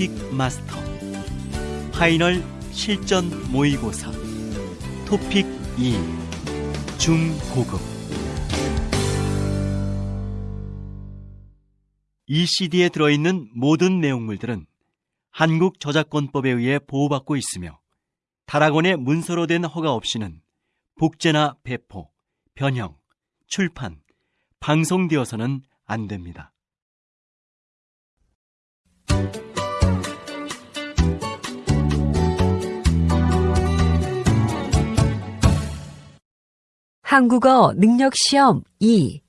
New TOPIK Master. Final 실전 모의고사. TOPIK 2 중고급. 이 CD에 들어있는 모든 내용물들은 한국 저작권법에 의해 보호받고 있으며 다락원의 문서로 된 허가 없이는 복제나 배포, 변형, 출판, 방송되어서는 안 됩니다. 한국어 능력 시험 2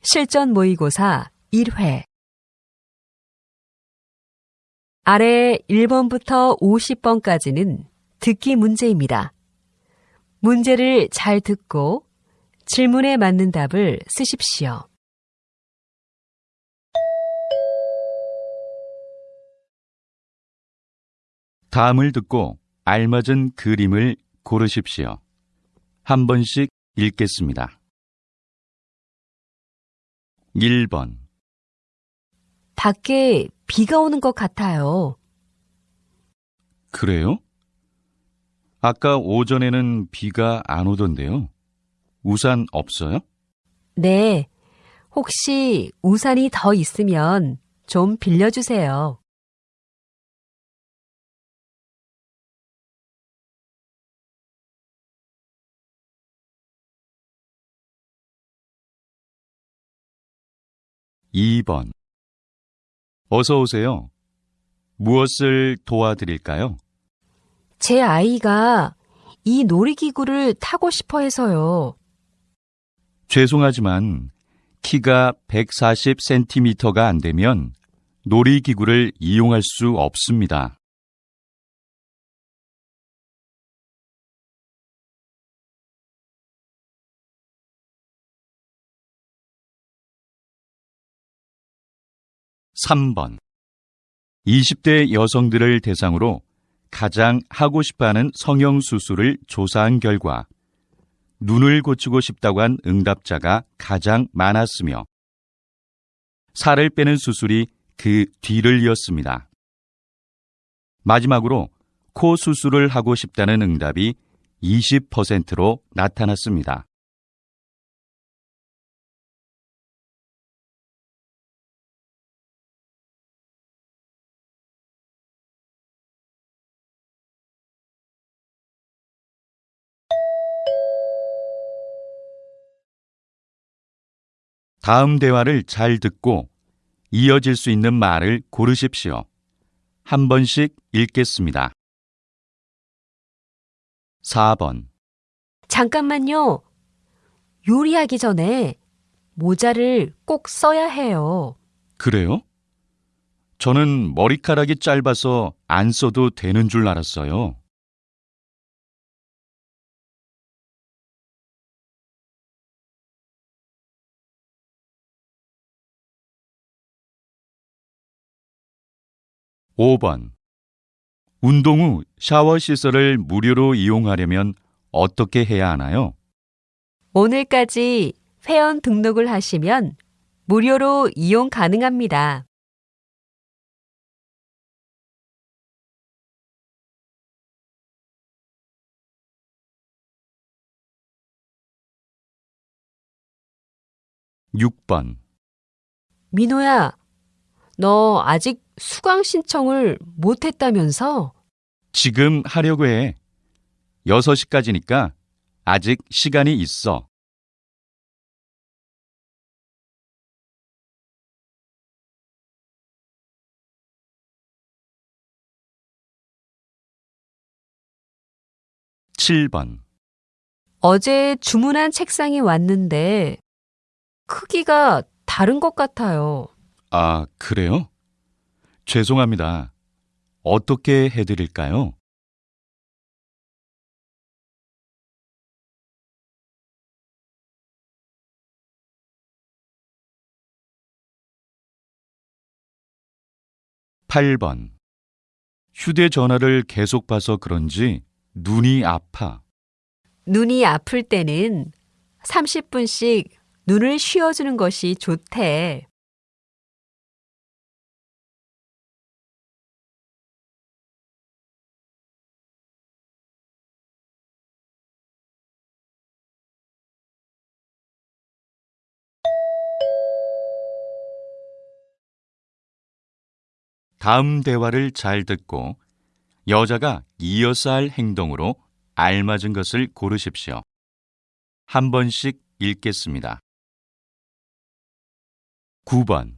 실전 모의고사 1회 아래 1번부터 50번까지는 듣기 문제입니다. 문제를 잘 듣고 질문에 맞는 답을 쓰십시오. 다음을 듣고 알맞은 그림을 고르십시오. 한 번씩 읽겠습니다. 1번, 밖에 비가 오는 것 같아요. 그래요? 아까 오전에는 비가 안 오던데요. 우산 없어요? 네. 혹시 우산이 더 있으면 좀 빌려주세요. 2번. 어서 오세요. 무엇을 도와드릴까요? 제 아이가 이 놀이기구를 타고 싶어 해서요. 죄송하지만 키가 140cm가 안 되면 놀이기구를 이용할 수 없습니다. (3번) 20대 여성들을 대상으로 가장 하고 싶어 하는 성형 수술을 조사한 결과 눈을 고치고 싶다고 한 응답자가 가장 많았으며 살을 빼는 수술이 그 뒤를 이었습니다. 마지막으로 코 수술을 하고 싶다는 응답이 20%로 나타났습니다. 다음 대화를 잘 듣고 이어질 수 있는 말을 고르십시오. 한 번씩 읽겠습니다. 4번. 잠깐만요. 요리하기 전에 모자를 꼭 써야 해요. 그래요? 저는 머리카락이 짧아서 안 써도 되는 줄 알았어요. 5번. 운동 후 샤워 시설을 무료로 이용하려면 어떻게 해야 하나요? 오늘까지 회원 등록을 하시면 무료로 이용 가능합니다. 6번. 민호야, 너 아직 수강 신청을 못 했다면서? 지금 하려고 해. 6시까지니까 아직 시간이 있어. 7번. 어제 주문한 책상이 왔는데 크기가 다른 것 같아요. 아, 그래요? 죄송합니다. 어떻게 해드릴까요? (8번) 휴대전화를 계속 봐서 그런지 눈이 아파. 눈이 아플 때는 30분씩 눈을 쉬어주는 것이 좋대. 다음 대화를 잘 듣고 여자가 이어서 할 행동으로 알맞은 것을 고르십시오. 한 번씩 읽겠습니다. 9번.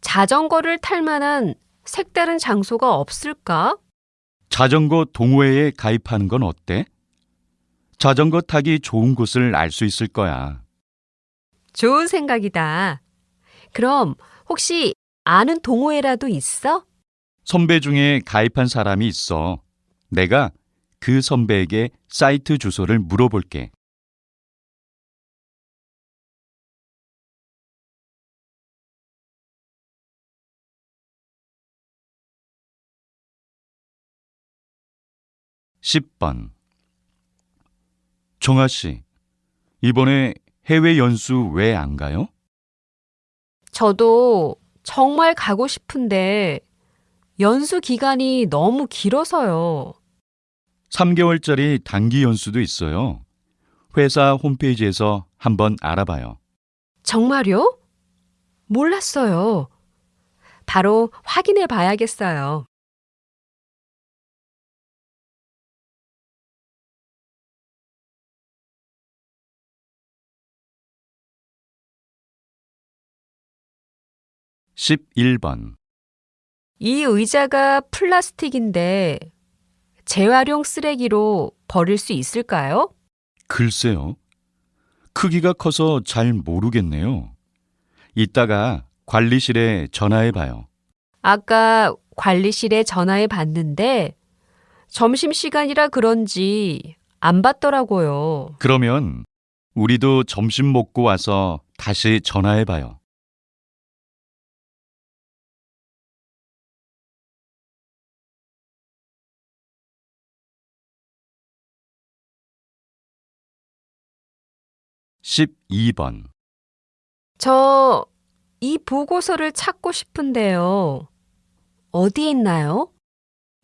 자전거를 탈 만한 색다른 장소가 없을까? 자전거 동호회에 가입하는 건 어때? 자전거 타기 좋은 곳을 알 수 있을 거야. 좋은 생각이다. 그럼 혹시 아는 동호회라도 있어? 선배 중에 가입한 사람이 있어. 내가 그 선배에게 사이트 주소를 물어볼게. (10번) 정아 씨, 이번에 해외 연수 왜 안 가요? 저도 정말 가고 싶은데 연수 기간이 너무 길어서요. 3개월짜리 단기 연수도 있어요. 회사 홈페이지에서 한번 알아봐요. 정말요? 몰랐어요. 바로 확인해 봐야겠어요. (11번) 이 의자가 플라스틱인데 재활용 쓰레기로 버릴 수 있을까요? 글쎄요. 크기가 커서 잘 모르겠네요. 이따가 관리실에 전화해 봐요. 아까 관리실에 전화해 봤는데 점심시간이라 그런지 안 받더라고요. 그러면 우리도 점심 먹고 와서 다시 전화해 봐요. (12번) 저 이 보고서를 찾고 싶은데요. 어디에 있나요?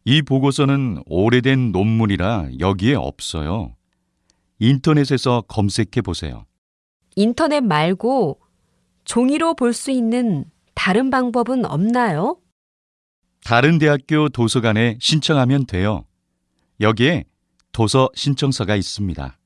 이 보고서는 오래된 논문이라 여기에 없어요. 인터넷에서 검색해 보세요. 인터넷 말고 종이로 볼 수 있는 다른 방법은 없나요? 다른 대학교 도서관에 신청하면 돼요. 여기에 도서 신청서가 있습니다.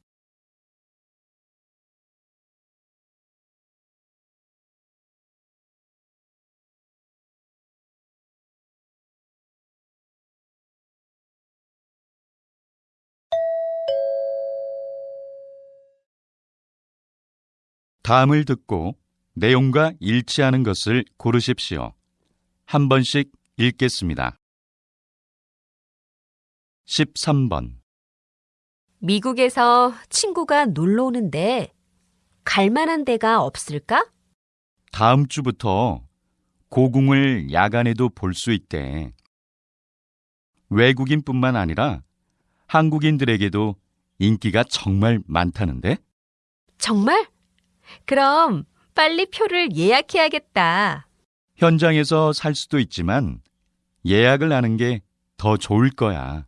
다음을 듣고 내용과 일치하는 것을 고르십시오. 한 번씩 읽겠습니다. 13번. 미국에서 친구가 놀러 오는데 갈 만한 데가 없을까? 다음 주부터 고궁을 야간에도 볼 수 있대. 외국인뿐만 아니라 한국인들에게도 인기가 정말 많다는데? 정말? 그럼 빨리 표를 예약해야겠다. 현장에서 살 수도 있지만 예약을 하는 게 더 좋을 거야.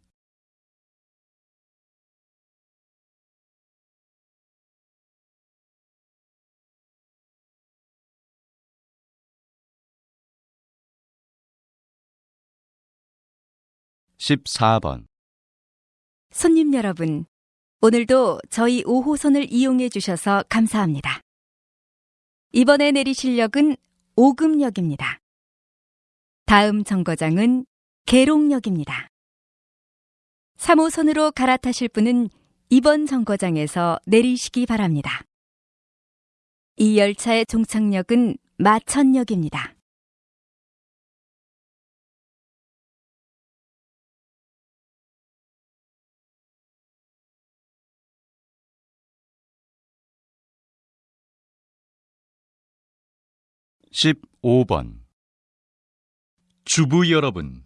(14번) 손님 여러분, 오늘도 저희 5호선을 이용해 주셔서 감사합니다. 이번에 내리실 역은 오금역입니다. 다음 정거장은 계룡역입니다. 3호선으로 갈아타실 분은 이번 정거장에서 내리시기 바랍니다. 이 열차의 종착역은 마천역입니다. (15번) 주부 여러분,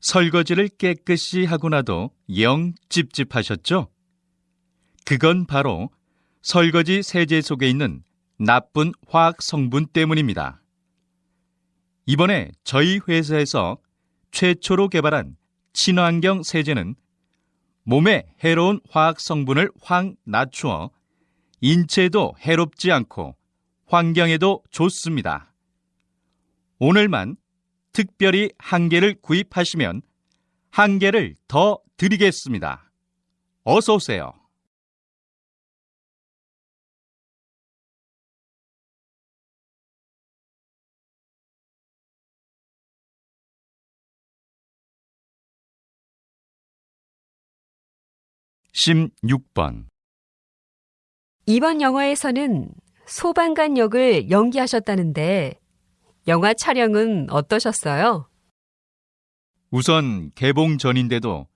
설거지를 깨끗이 하고 나도 영 찝찝하셨죠? 그건 바로 설거지 세제 속에 있는 나쁜 화학 성분 때문입니다. 이번에 저희 회사에서 최초로 개발한 친환경 세제는 몸에 해로운 화학 성분을 확 낮추어 인체에도 해롭지 않고 환경에도 좋습니다. 오늘만 특별히 한 개를 구입하시면 한 개를 더 드리겠습니다. 어서 오세요. (16번) 이번 영화에서는 소방관 역을 연기하셨다는데 영화 촬영은 어떠셨어요? 우선 개봉 전인데도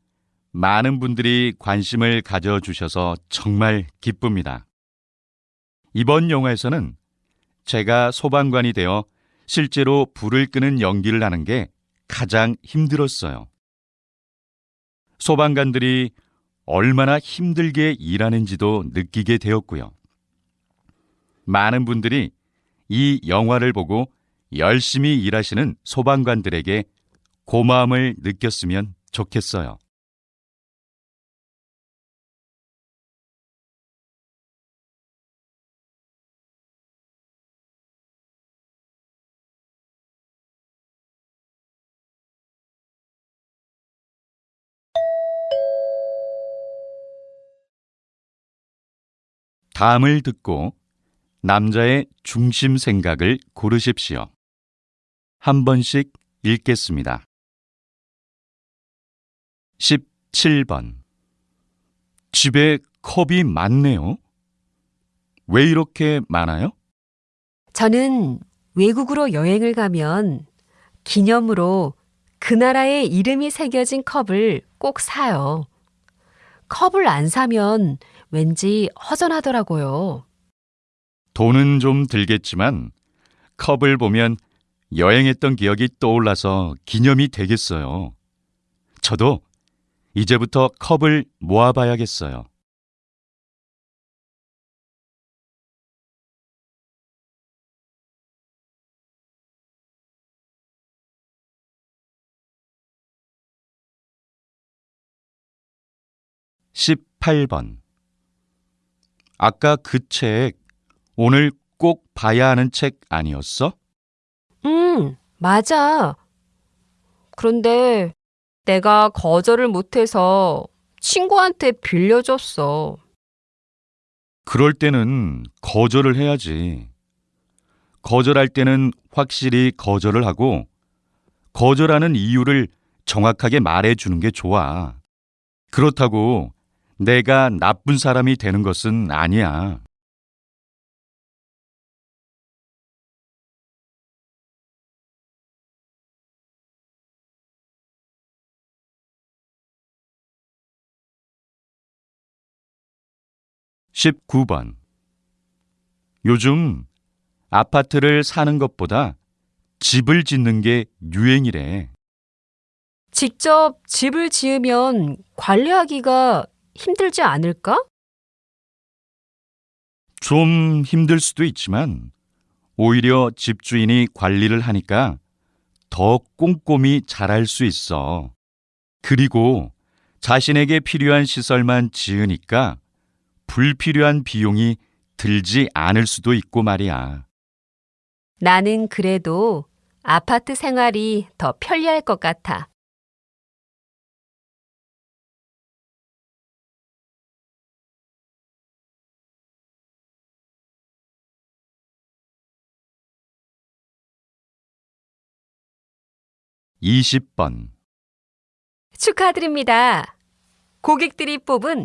많은 분들이 관심을 가져주셔서 정말 기쁩니다. 이번 영화에서는 제가 소방관이 되어 실제로 불을 끄는 연기를 하는 게 가장 힘들었어요. 소방관들이 얼마나 힘들게 일하는지도 느끼게 되었고요. 많은 분들이 이 영화를 보고 열심히 일하시는 소방관들에게 고마움을 느꼈으면 좋겠어요. 다음을 듣고 남자의 중심 생각을 고르십시오. 한 번씩 읽겠습니다. 17번. 집에 컵이 많네요. 왜 이렇게 많아요? 저는 외국으로 여행을 가면 기념으로 그 나라의 이름이 새겨진 컵을 꼭 사요. 컵을 안 사면 왠지 허전하더라고요. 돈은 좀 들겠지만 컵을 보면 여행했던 기억이 떠올라서 기념이 되겠어요. 저도 이제부터 컵을 모아봐야겠어요. (18번) 아까 그 책 오늘 꼭 봐야 하는 책 아니었어? 음, 맞아. 그런데 내가 거절을 못해서 친구한테 빌려줬어. 그럴 때는 거절을 해야지. 거절할 때는 확실히 거절을 하고 거절하는 이유를 정확하게 말해 주는 게 좋아. 그렇다고 내가 나쁜 사람이 되는 것은 아니야. (19번) 요즘 아파트를 사는 것보다 집을 짓는 게 유행이래. 직접 집을 지으면 관리하기가 힘들지 않을까? 좀 힘들 수도 있지만 오히려 집주인이 관리를 하니까 더 꼼꼼히 잘할 수 있어. 그리고 자신에게 필요한 시설만 지으니까 불필요한 비용이 들지 않을 수도 있고 말이야. 나는 그래도 아파트 생활이 더 편리할 것 같아. 이십 번 축하드립니다. 고객들이 뽑은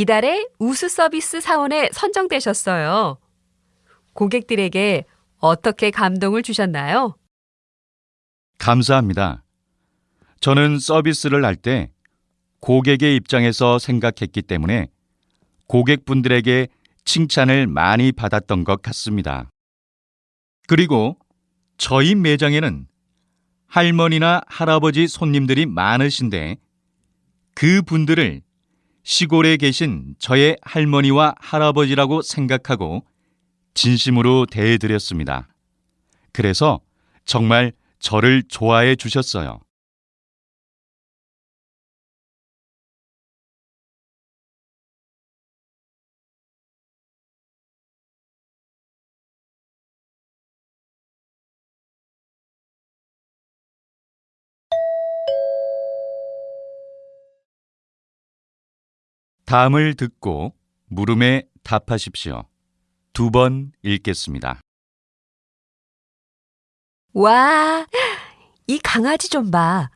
이달의 우수 서비스 사원에 선정되셨어요. 고객들에게 어떻게 감동을 주셨나요? 감사합니다. 저는 서비스를 할 때 고객의 입장에서 생각했기 때문에 고객분들에게 칭찬을 많이 받았던 것 같습니다. 그리고 저희 매장에는 할머니나 할아버지 손님들이 많으신데 그 분들을 시골에 계신 저의 할머니와 할아버지라고 생각하고 진심으로 대해드렸습니다. 그래서 정말 저를 좋아해 주셨어요. 다음을 듣고 물음에 답하십시오. 두 번 읽겠습니다. 와, 이 강아지 좀 봐.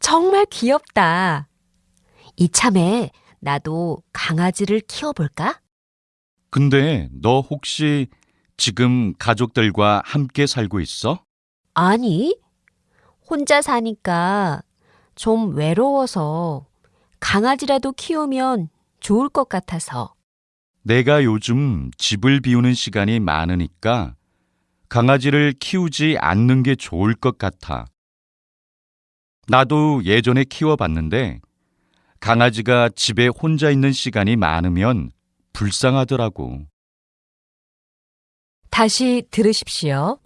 정말 귀엽다. 이참에 나도 강아지를 키워볼까? 근데 너 혹시 지금 가족들과 함께 살고 있어? 아니, 혼자 사니까 좀 외로워서 강아지라도 키우면 좋을 것 같아서. 내가 요즘 집을 비우는 시간이 많으니까 강아지를 키우지 않는 게 좋을 것 같아. 나도 예전에 키워봤는데 강아지가 집에 혼자 있는 시간이 많으면 불쌍하더라고. 다시 들으십시오.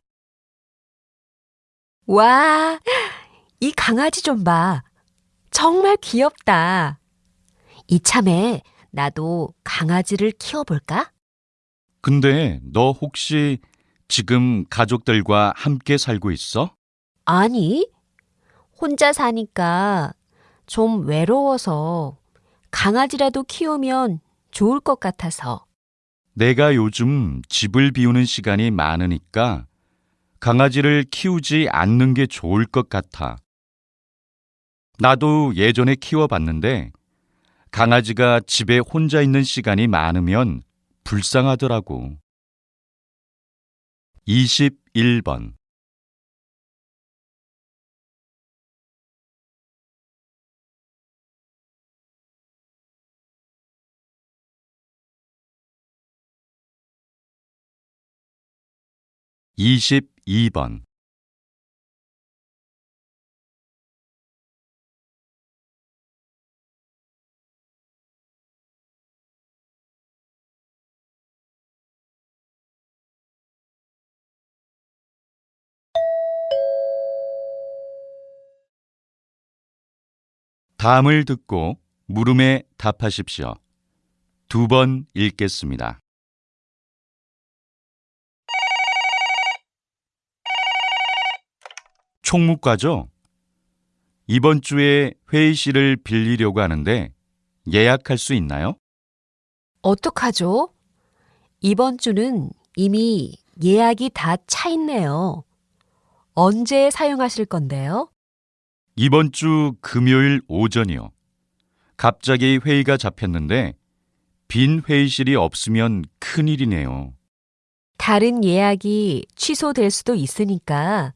와, 이 강아지 좀 봐. 정말 귀엽다. 이참에 나도 강아지를 키워볼까? 근데 너 혹시 지금 가족들과 함께 살고 있어? 아니, 혼자 사니까 좀 외로워서 강아지라도 키우면 좋을 것 같아서. 내가 요즘 집을 비우는 시간이 많으니까 강아지를 키우지 않는 게 좋을 것 같아. 나도 예전에 키워봤는데 강아지가 집에 혼자 있는 시간이 많으면 불쌍하더라고. 21번 22번 다음을 듣고 물음에 답하십시오. 두 번 읽겠습니다. 총무과죠? 이번 주에 회의실을 빌리려고 하는데 예약할 수 있나요? 어떡하죠? 이번 주는 이미 예약이 다 차 있네요. 언제 사용하실 건데요? 이번 주 금요일 오전이요. 갑자기 회의가 잡혔는데 빈 회의실이 없으면 큰일이네요. 다른 예약이 취소될 수도 있으니까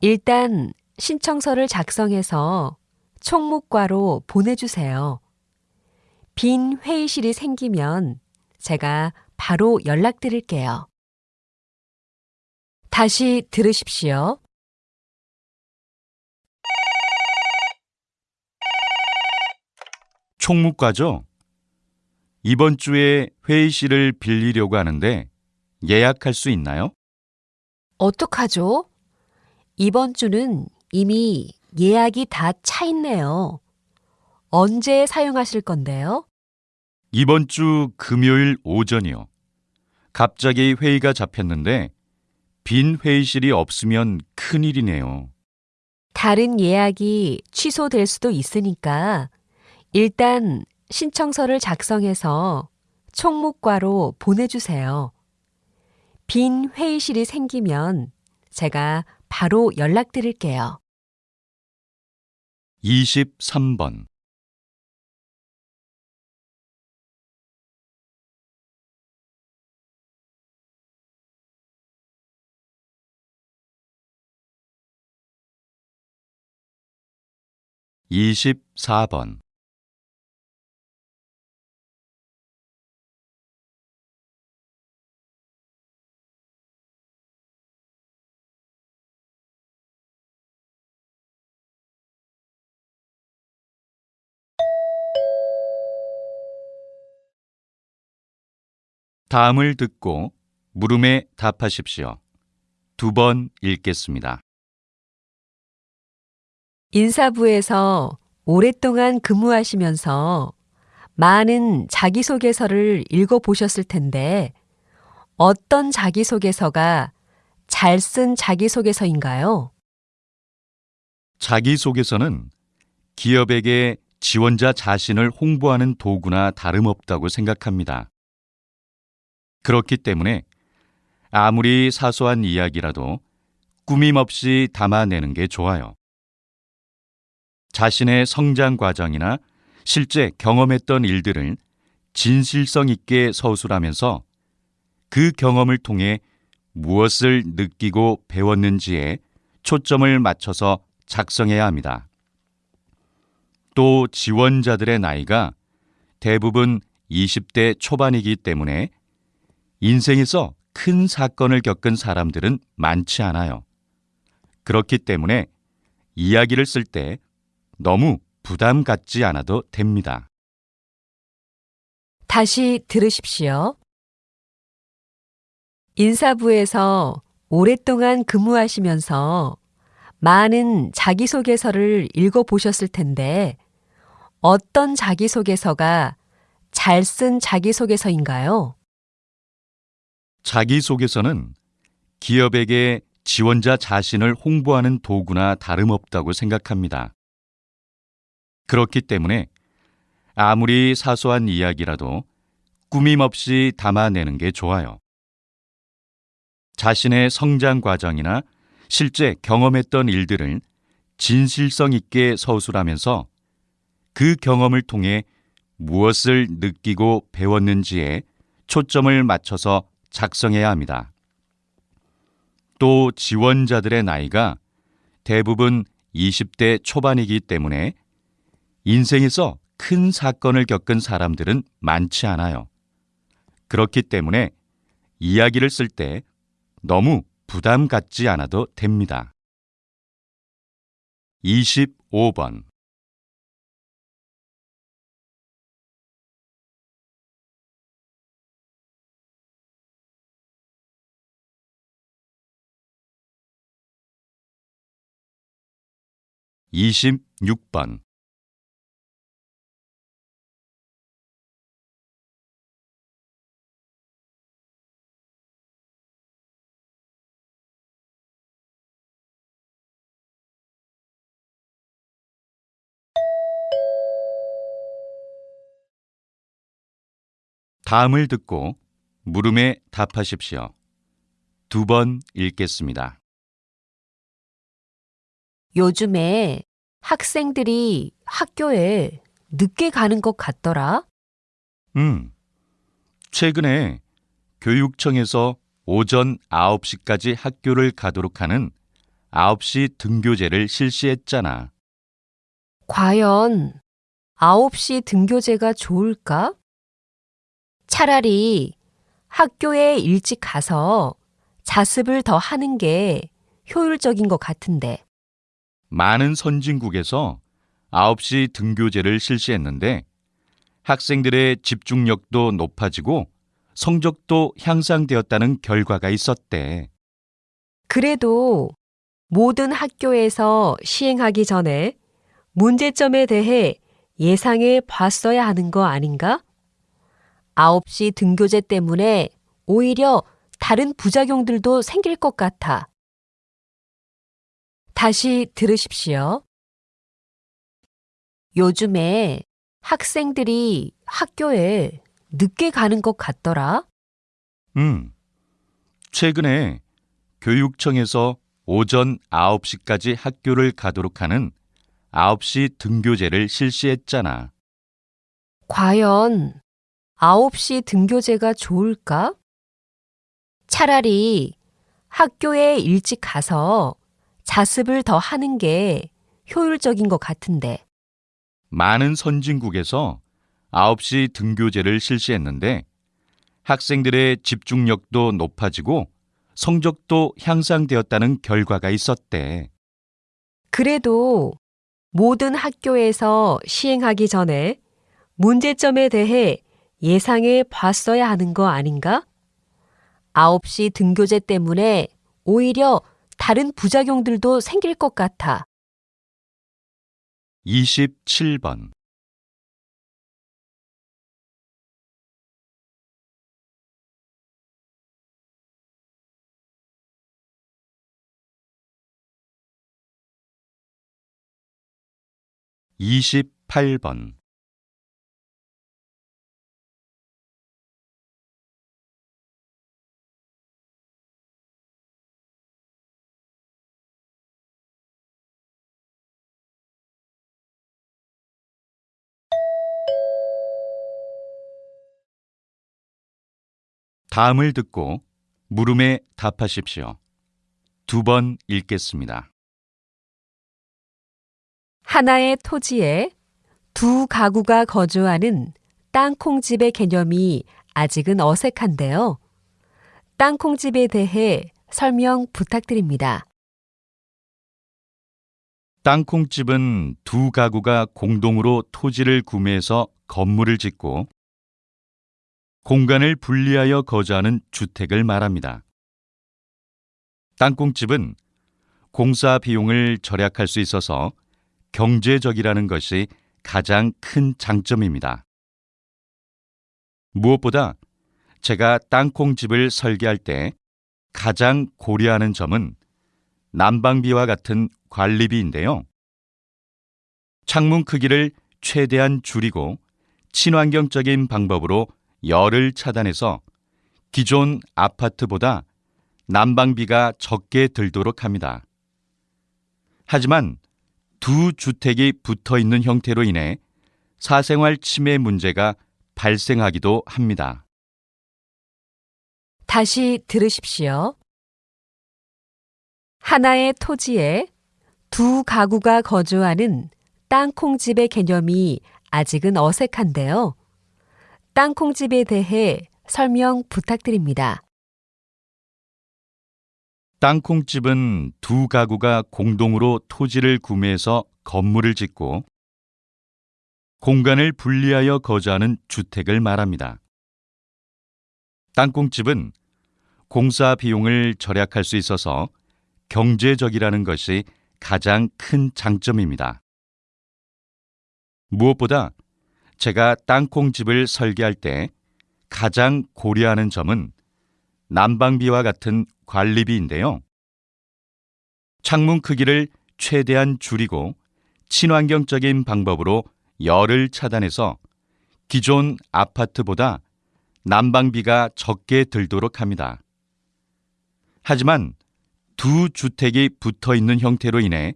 일단 신청서를 작성해서 총무과로 보내주세요. 빈 회의실이 생기면 제가 바로 연락드릴게요. 다시 들으십시오. 총무과죠? 이번 주에 회의실을 빌리려고 하는데 예약할 수 있나요? 어떡하죠? 이번 주는 이미 예약이 다 차 있네요. 언제 사용하실 건데요? 이번 주 금요일 오전이요. 갑자기 회의가 잡혔는데 빈 회의실이 없으면 큰일이네요. 다른 예약이 취소될 수도 있으니까 일단 신청서를 작성해서 총무과로 보내주세요. 빈 회의실이 생기면 제가 바로 연락드릴게요. 23번 24번 다음을 듣고 물음에 답하십시오. 두 번 읽겠습니다. 인사부에서 오랫동안 근무하시면서 많은 자기소개서를 읽어보셨을 텐데 어떤 자기소개서가 잘 쓴 자기소개서인가요? 자기소개서는 기업에게 지원자 자신을 홍보하는 도구나 다름없다고 생각합니다. 그렇기 때문에 아무리 사소한 이야기라도 꾸밈 없이 담아내는 게 좋아요. 자신의 성장 과정이나 실제 경험했던 일들을 진실성 있게 서술하면서 그 경험을 통해 무엇을 느끼고 배웠는지에 초점을 맞춰서 작성해야 합니다. 또 지원자들의 나이가 대부분 20대 초반이기 때문에 인생에서 큰 사건을 겪은 사람들은 많지 않아요. 그렇기 때문에 이야기를 쓸 때 너무 부담 갖지 않아도 됩니다. 다시 들으십시오. 인사부에서 오랫동안 근무하시면서 많은 자기소개서를 읽어보셨을 텐데 어떤 자기소개서가 잘 쓴 자기소개서인가요? 자기소개서는 기업에게 지원자 자신을 홍보하는 도구나 다름없다고 생각합니다. 그렇기 때문에 아무리 사소한 이야기라도 꾸밈 없이 담아내는 게 좋아요. 자신의 성장 과정이나 실제 경험했던 일들을 진실성 있게 서술하면서 그 경험을 통해 무엇을 느끼고 배웠는지에 초점을 맞춰서 작성해야 합니다. 또 지원자들의 나이가 대부분 20대 초반이기 때문에 인생에서 큰 사건을 겪은 사람들은 많지 않아요. 그렇기 때문에 이야기를 쓸 때 너무 부담 갖지 않아도 됩니다. 25번 26번 다음을 듣고 물음에 답하십시오. 두 번 읽겠습니다. 요즘에 학생들이 학교에 늦게 가는 것 같더라. 음, 최근에 교육청에서 오전 9시까지 학교를 가도록 하는 9시 등교제를 실시했잖아. 과연 9시 등교제가 좋을까? 차라리 학교에 일찍 가서 자습을 더 하는 게 효율적인 것 같은데. 많은 선진국에서 9시 등교제를 실시했는데 학생들의 집중력도 높아지고 성적도 향상되었다는 결과가 있었대. 그래도 모든 학교에서 시행하기 전에 문제점에 대해 예상해 봤어야 하는 거 아닌가? 9시 등교제 때문에 오히려 다른 부작용들도 생길 것 같아. 다시 들으십시오. 요즘에 학생들이 학교에 늦게 가는 것 같더라. 음, 최근에 교육청에서 오전 9시까지 학교를 가도록 하는 9시 등교제를 실시했잖아. 과연 9시 등교제가 좋을까? 차라리 학교에 일찍 가서 자습을 더 하는 게 효율적인 것 같은데. 많은 선진국에서 9시 등교제를 실시했는데 학생들의 집중력도 높아지고 성적도 향상되었다는 결과가 있었대. 그래도 모든 학교에서 시행하기 전에 문제점에 대해 예상해 봤어야 하는 거 아닌가? 9시 등교제 때문에 오히려 다른 부작용들도 생길 것 같아. 27번 2 28번 다음을 듣고 물음에 답하십시오. 두 번 읽겠습니다. 하나의 토지에 두 가구가 거주하는 땅콩집의 개념이 아직은 어색한데요. 땅콩집에 대해 설명 부탁드립니다. 땅콩집은 두 가구가 공동으로 토지를 구매해서 건물을 짓고 공간을 분리하여 거주하는 주택을 말합니다. 땅콩집은 공사 비용을 절약할 수 있어서 경제적이라는 것이 가장 큰 장점입니다. 무엇보다 제가 땅콩집을 설계할 때 가장 고려하는 점은 난방비와 같은 관리비인데요. 창문 크기를 최대한 줄이고 친환경적인 방법으로 열을 차단해서 기존 아파트보다 난방비가 적게 들도록 합니다. 하지만 두 주택이 붙어 있는 형태로 인해 사생활 침해 문제가 발생하기도 합니다. 다시 들으십시오. 하나의 토지에 두 가구가 거주하는 땅콩집의 개념이 아직은 어색한데요. 땅콩집에 대해 설명 부탁드립니다. 땅콩집은 두 가구가 공동으로 토지를 구매해서 건물을 짓고 공간을 분리하여 거주하는 주택을 말합니다. 땅콩집은 공사 비용을 절약할 수 있어서 경제적이라는 것이 가장 큰 장점입니다. 무엇보다 제가 땅콩집을 설계할 때 가장 고려하는 점은 난방비와 같은 관리비인데요. 창문 크기를 최대한 줄이고 친환경적인 방법으로 열을 차단해서 기존 아파트보다 난방비가 적게 들도록 합니다. 하지만 두 주택이 붙어 있는 형태로 인해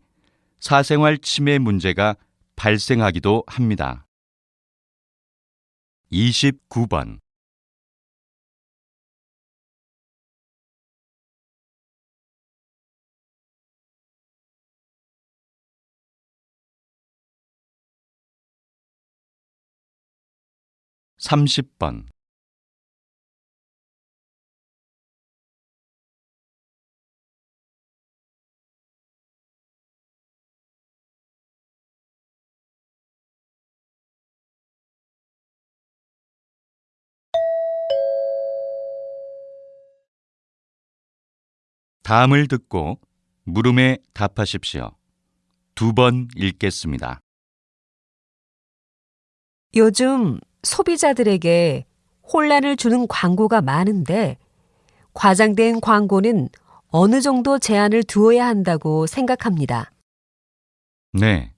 사생활 침해 문제가 발생하기도 합니다. 29번. 30번 다음을 듣고 물음에 답하십시오. 두 번 읽겠습니다. 요즘 소비자들에게 혼란을 주는 광고가 많은데 과장된 광고는 어느 정도 제한을 두어야 한다고 생각합니다. 네.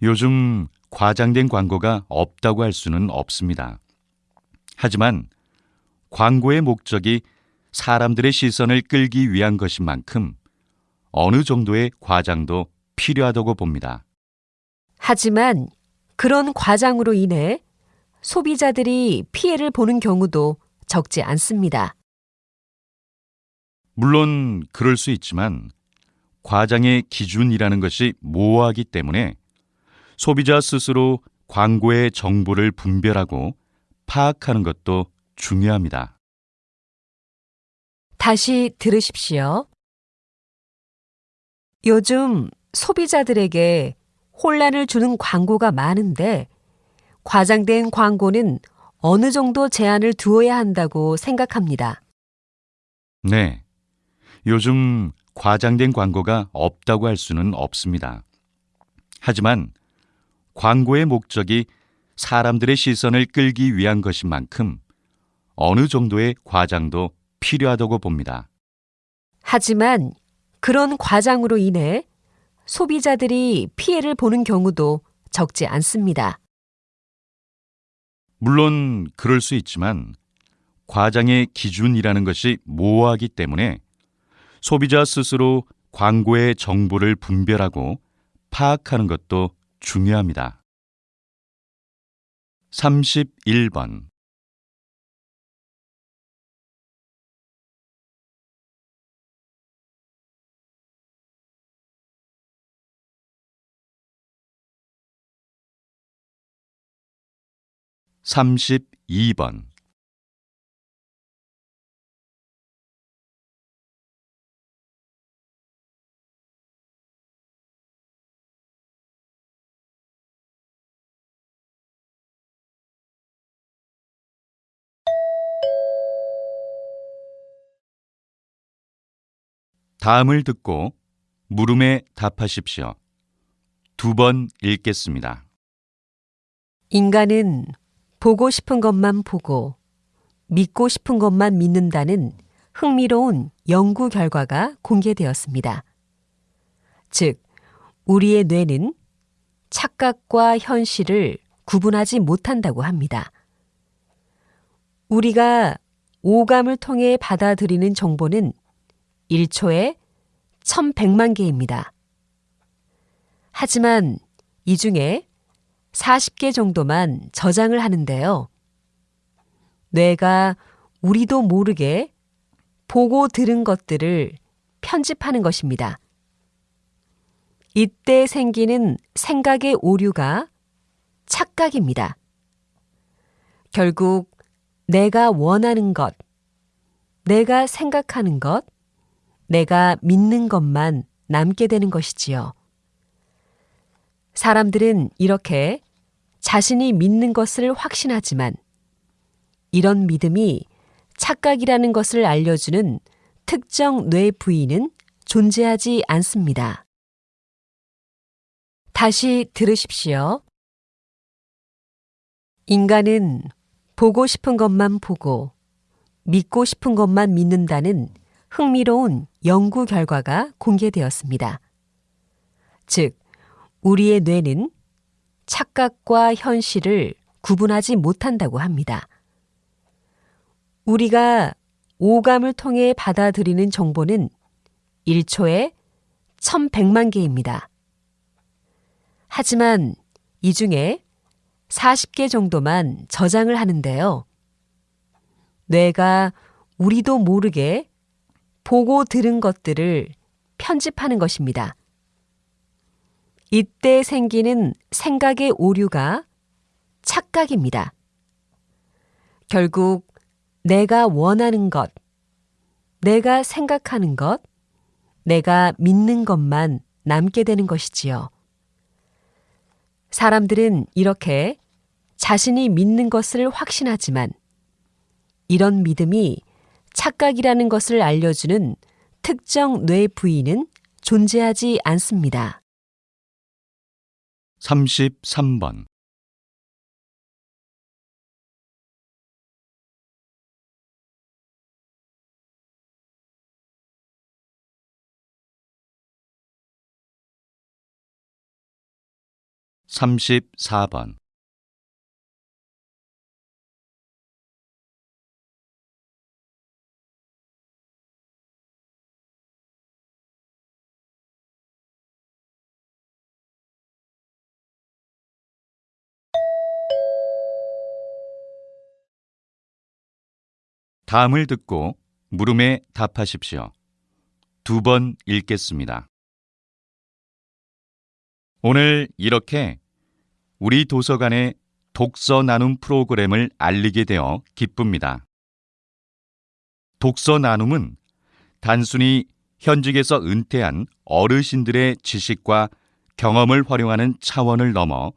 요즘 과장된 광고가 없다고 할 수는 없습니다. 하지만 광고의 목적이 사람들의 시선을 끌기 위한 것인 만큼 어느 정도의 과장도 필요하다고 봅니다. 하지만 그런 과장으로 인해 소비자들이 피해를 보는 경우도 적지 않습니다. 물론 그럴 수 있지만 과장의 기준이라는 것이 모호하기 때문에 소비자 스스로 광고의 정보를 분별하고 파악하는 것도 중요합니다. 다시 들으십시오. 요즘 소비자들에게 혼란을 주는 광고가 많은데 과장된 광고는 어느 정도 제한을 두어야 한다고 생각합니다. 네. 요즘 과장된 광고가 없다고 할 수는 없습니다. 하지만 광고의 목적이 사람들의 시선을 끌기 위한 것인 만큼 어느 정도의 과장도 필요하다고 봅니다. 하지만 그런 과장으로 인해 소비자들이 피해를 보는 경우도 적지 않습니다. 물론 그럴 수 있지만 과장의 기준이라는 것이 모호하기 때문에 소비자 스스로 광고의 정보를 분별하고 파악하는 것도 중요합니다. 31번 32번 다음을 듣고 물음에 답하십시오. 두 번 읽겠습니다. 인간은 보고 싶은 것만 보고 믿고 싶은 것만 믿는다는 흥미로운 연구 결과가 공개되었습니다. 즉, 우리의 뇌는 착각과 현실을 구분하지 못한다고 합니다. 우리가 오감을 통해 받아들이는 정보는 1초에 1100만 개입니다. 하지만 이 중에 40개 정도만 저장을 하는데요. 뇌가 우리도 모르게 보고 들은 것들을 편집하는 것입니다. 이때 생기는 생각의 오류가 착각입니다. 결국 내가 원하는 것, 내가 생각하는 것, 내가 믿는 것만 남게 되는 것이지요. 사람들은 이렇게 자신이 믿는 것을 확신하지만 이런 믿음이 착각이라는 것을 알려주는 특정 뇌 부위는 존재하지 않습니다. 다시 들으십시오. 인간은 보고 싶은 것만 보고 믿고 싶은 것만 믿는다는 흥미로운 연구 결과가 공개되었습니다. 즉, 우리의 뇌는 착각과 현실을 구분하지 못한다고 합니다. 우리가 오감을 통해 받아들이는 정보는 1초에 1100만 개입니다. 하지만 이 중에 40개 정도만 저장을 하는데요. 뇌가 우리도 모르게 보고 들은 것들을 편집하는 것입니다. 이때 생기는 생각의 오류가 착각입니다. 결국 내가 원하는 것, 내가 생각하는 것, 내가 믿는 것만 남게 되는 것이지요. 사람들은 이렇게 자신이 믿는 것을 확신하지만 이런 믿음이 착각이라는 것을 알려주는 특정 뇌 부위는 존재하지 않습니다. 33번. 34번 다음을 듣고 물음에 답하십시오. 두 번 읽겠습니다. 오늘 이렇게 우리 도서관의 독서 나눔 프로그램을 알리게 되어 기쁩니다. 독서 나눔은 단순히 현직에서 은퇴한 어르신들의 지식과 경험을 활용하는 차원을 넘어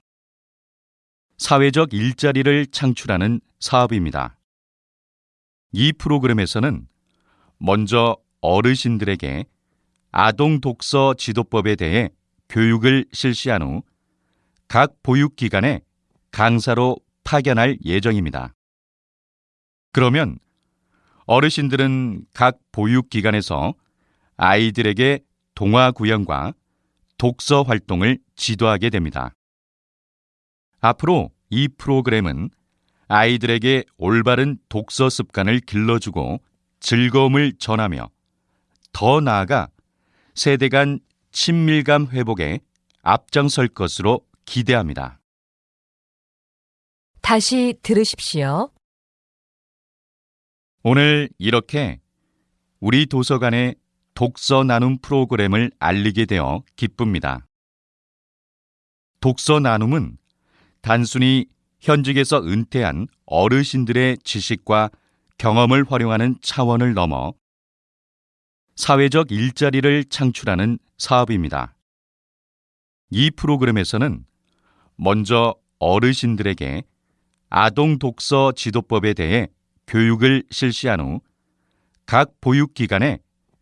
사회적 일자리를 창출하는 사업입니다. 이 프로그램에서는 먼저 어르신들에게 아동 독서 지도법에 대해 교육을 실시한 후 각 보육기관에 강사로 파견할 예정입니다. 그러면 어르신들은 각 보육기관에서 아이들에게 동화 구연과 독서 활동을 지도하게 됩니다. 앞으로 이 프로그램은 아이들에게 올바른 독서 습관을 길러주고 즐거움을 전하며 더 나아가 세대 간 친밀감 회복에 앞장설 것으로 기대합니다. 다시 들으십시오. 오늘 이렇게 우리 도서관의 독서 나눔 프로그램을 알리게 되어 기쁩니다. 독서 나눔은 단순히 현직에서 은퇴한 어르신들의 지식과 경험을 활용하는 차원을 넘어 사회적 일자리를 창출하는 사업입니다. 이 프로그램에서는 먼저 어르신들에게 아동 독서 지도법에 대해 교육을 실시한 후 각 보육기관에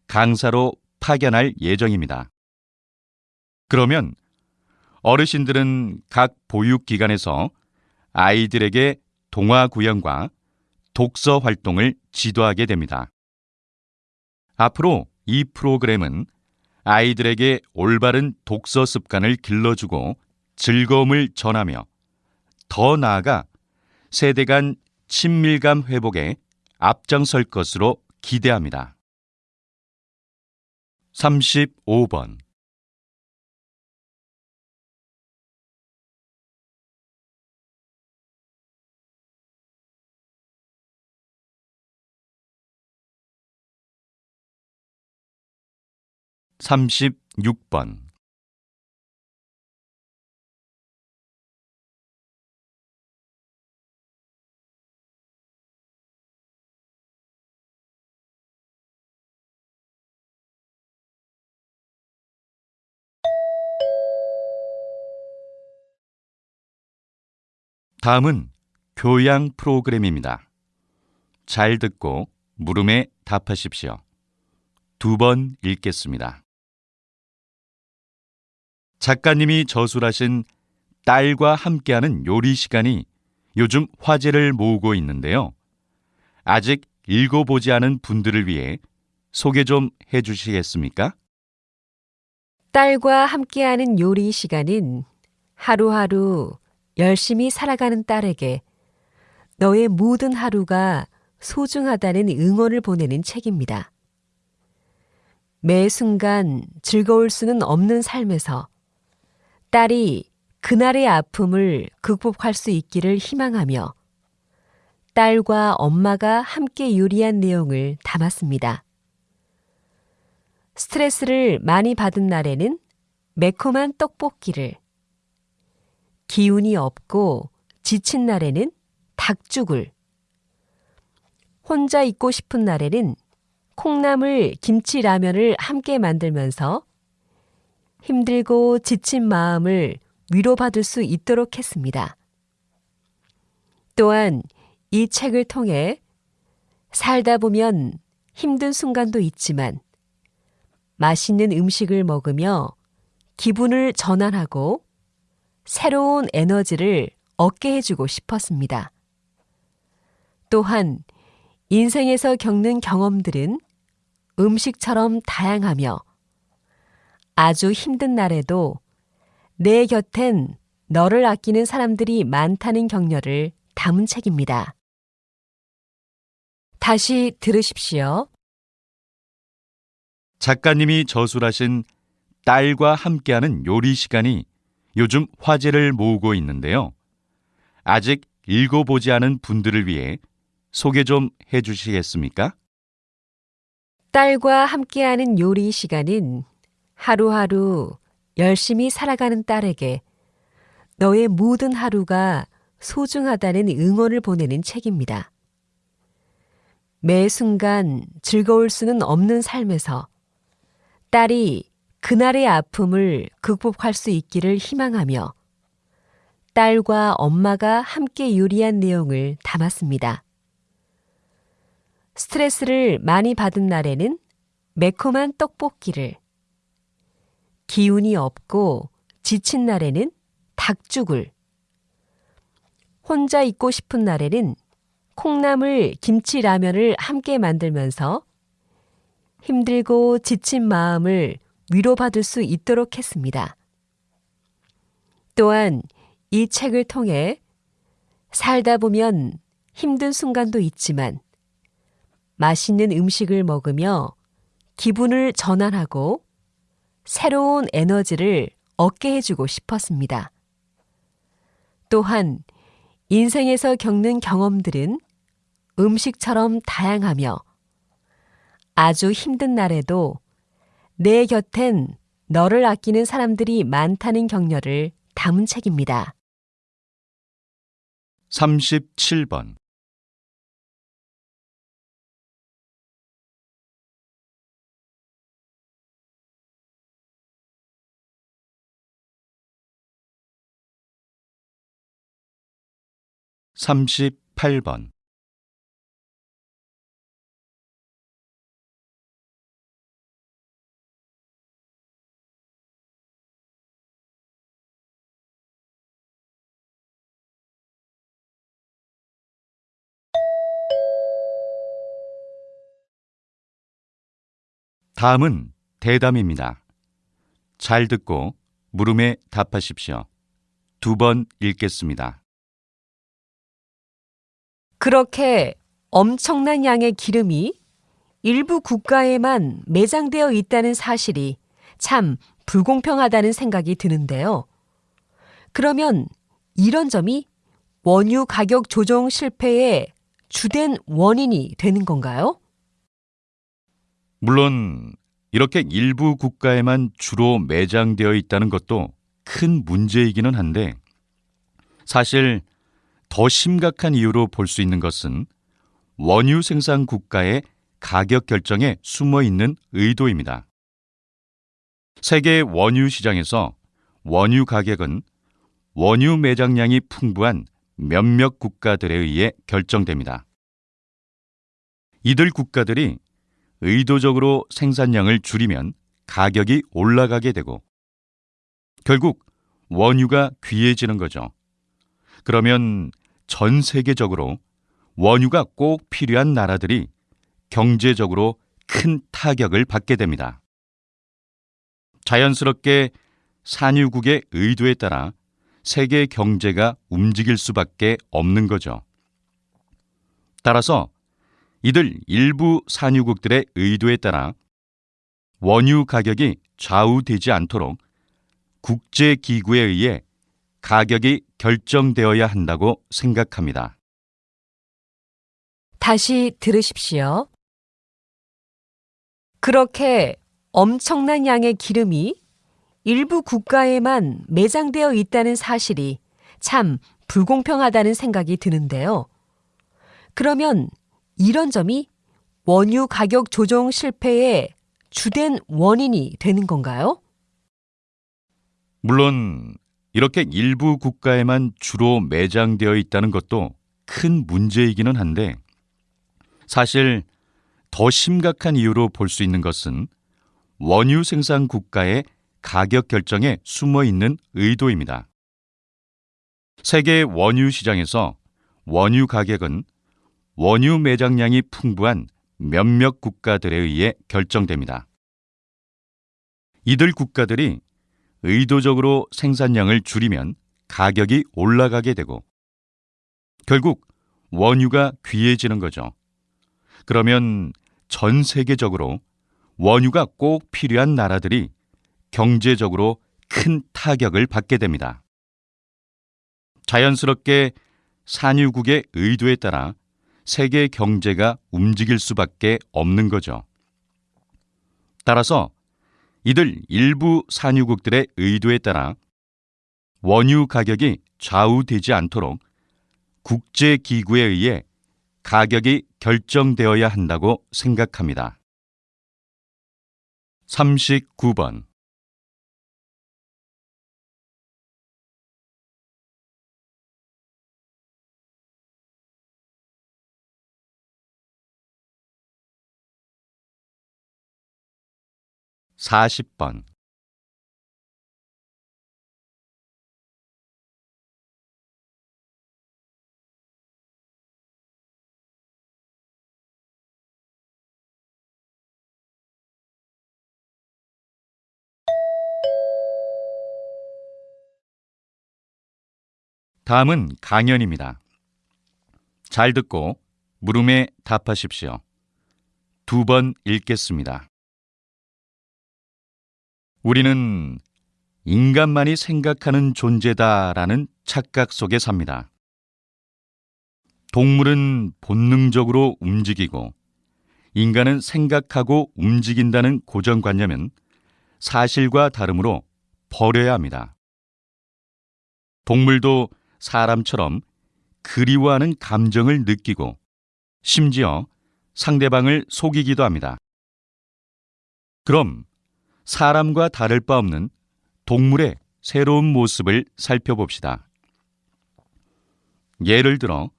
강사로 파견할 예정입니다. 그러면 어르신들은 각 보육기관에서 아이들에게 동화 구연과 독서 활동을 지도하게 됩니다. 앞으로 이 프로그램은 아이들에게 올바른 독서 습관을 길러주고 즐거움을 전하며 더 나아가 세대 간 친밀감 회복에 앞장설 것으로 기대합니다. 35번 36번 다음은 교양 프로그램입니다. 잘 듣고 물음에 답하십시오. 두 번 읽겠습니다. 작가님이 저술하신 딸과 함께하는 요리 시간이 요즘 화제를 모으고 있는데요. 아직 읽어보지 않은 분들을 위해 소개 좀 해주시겠습니까? 딸과 함께하는 요리 시간은 하루하루 열심히 살아가는 딸에게 너의 모든 하루가 소중하다는 응원을 보내는 책입니다. 매 순간 즐거울 수는 없는 삶에서 딸이 그날의 아픔을 극복할 수 있기를 희망하며 딸과 엄마가 함께 요리한 내용을 담았습니다. 스트레스를 많이 받은 날에는 매콤한 떡볶이를, 기운이 없고 지친 날에는 닭죽을, 혼자 있고 싶은 날에는 콩나물 김치 라면을 함께 만들면서 힘들고 지친 마음을 위로받을 수 있도록 했습니다. 또한 이 책을 통해 살다 보면 힘든 순간도 있지만 맛있는 음식을 먹으며 기분을 전환하고 새로운 에너지를 얻게 해주고 싶었습니다. 또한 인생에서 겪는 경험들은 음식처럼 다양하며 아주 힘든 날에도 내 곁엔 너를 아끼는 사람들이 많다는 격려를 담은 책입니다. 다시 들으십시오. 작가님이 저술하신 딸과 함께하는 요리 시간이 요즘 화제를 모으고 있는데요. 아직 읽어보지 않은 분들을 위해 소개 좀 해주시겠습니까? 딸과 함께하는 요리 시간은 하루하루 열심히 살아가는 딸에게 너의 모든 하루가 소중하다는 응원을 보내는 책입니다. 매 순간 즐거울 수는 없는 삶에서 딸이 그날의 아픔을 극복할 수 있기를 희망하며 딸과 엄마가 함께 요리한 내용을 담았습니다. 스트레스를 많이 받은 날에는 매콤한 떡볶이를, 기운이 없고 지친 날에는 닭죽을, 혼자 있고 싶은 날에는 콩나물 김치 라면을 함께 만들면서 힘들고 지친 마음을 위로받을 수 있도록 했습니다. 또한 이 책을 통해 살다 보면 힘든 순간도 있지만 맛있는 음식을 먹으며 기분을 전환하고 새로운 에너지를 얻게 해주고 싶었습니다. 또한 인생에서 겪는 경험들은 음식처럼 다양하며 아주 힘든 날에도 내 곁엔 너를 아끼는 사람들이 많다는 격려를 담은 책입니다. 37번. 38번. '다음은 대담입니다. 잘 듣고 물음에 답하십시오. 두 번 읽겠습니다. 그렇게 엄청난 양의 기름이 일부 국가에만 매장되어 있다는 사실이 참 불공평하다는 생각이 드는데요. 그러면 이런 점이 원유 가격 조정 실패의 주된 원인이 되는 건가요? 물론 이렇게 일부 국가에만 주로 매장되어 있다는 것도 큰 문제이기는 한데 사실 더 심각한 이유로 볼 수 있는 것은 원유 생산 국가의 가격 결정에 숨어 있는 의도입니다. 세계 원유 시장에서 원유 가격은 원유 매장량이 풍부한 몇몇 국가들에 의해 결정됩니다. 이들 국가들이 의도적으로 생산량을 줄이면 가격이 올라가게 되고 결국 원유가 귀해지는 거죠. 그러면 전 세계적으로 원유가 꼭 필요한 나라들이 경제적으로 큰 타격을 받게 됩니다. 자연스럽게 산유국의 의도에 따라 세계 경제가 움직일 수밖에 없는 거죠. 따라서 이들 일부 산유국들의 의도에 따라 원유 가격이 좌우되지 않도록 국제기구에 의해 가격이 결정되어야 한다고 생각합니다. 다시 들으십시오. 그렇게 엄청난 양의 기름이 일부 국가에만 매장되어 있다는 사실이 참 불공평하다는 생각이 드는데요. 그러면 이런 점이 원유 가격 조정 실패의 주된 원인이 되는 건가요? 물론 이렇게 일부 국가에만 주로 매장되어 있다는 것도 큰 문제이기는 한데 사실 더 심각한 이유로 볼 수 있는 것은 원유 생산 국가의 가격 결정에 숨어 있는 의도입니다. 세계 원유 시장에서 원유 가격은 원유 매장량이 풍부한 몇몇 국가들에 의해 결정됩니다. 이들 국가들이 의도적으로 생산량을 줄이면 가격이 올라가게 되고 결국 원유가 귀해지는 거죠. 그러면 전 세계적으로 원유가 꼭 필요한 나라들이 경제적으로 큰 타격을 받게 됩니다. 자연스럽게 산유국의 의도에 따라 세계 경제가 움직일 수밖에 없는 거죠. 따라서 이들 일부 산유국들의 의도에 따라 원유 가격이 좌우되지 않도록 국제기구에 의해 가격이 결정되어야 한다고 생각합니다. 39번. 40번. 다음은 강연입니다. 잘 듣고 물음에 답하십시오. 두 번 읽겠습니다. 우리는 인간만이 생각하는 존재다라는 착각 속에 삽니다. 동물은 본능적으로 움직이고 인간은 생각하고 움직인다는 고정관념은 사실과 다름으로 버려야 합니다. 동물도 사람처럼 그리워하는 감정을 느끼고 심지어 상대방을 속이기도 합니다. 그럼 사람과 다를 바 없는 동물의 새로운 모습을 살펴봅시다. 예를 들어,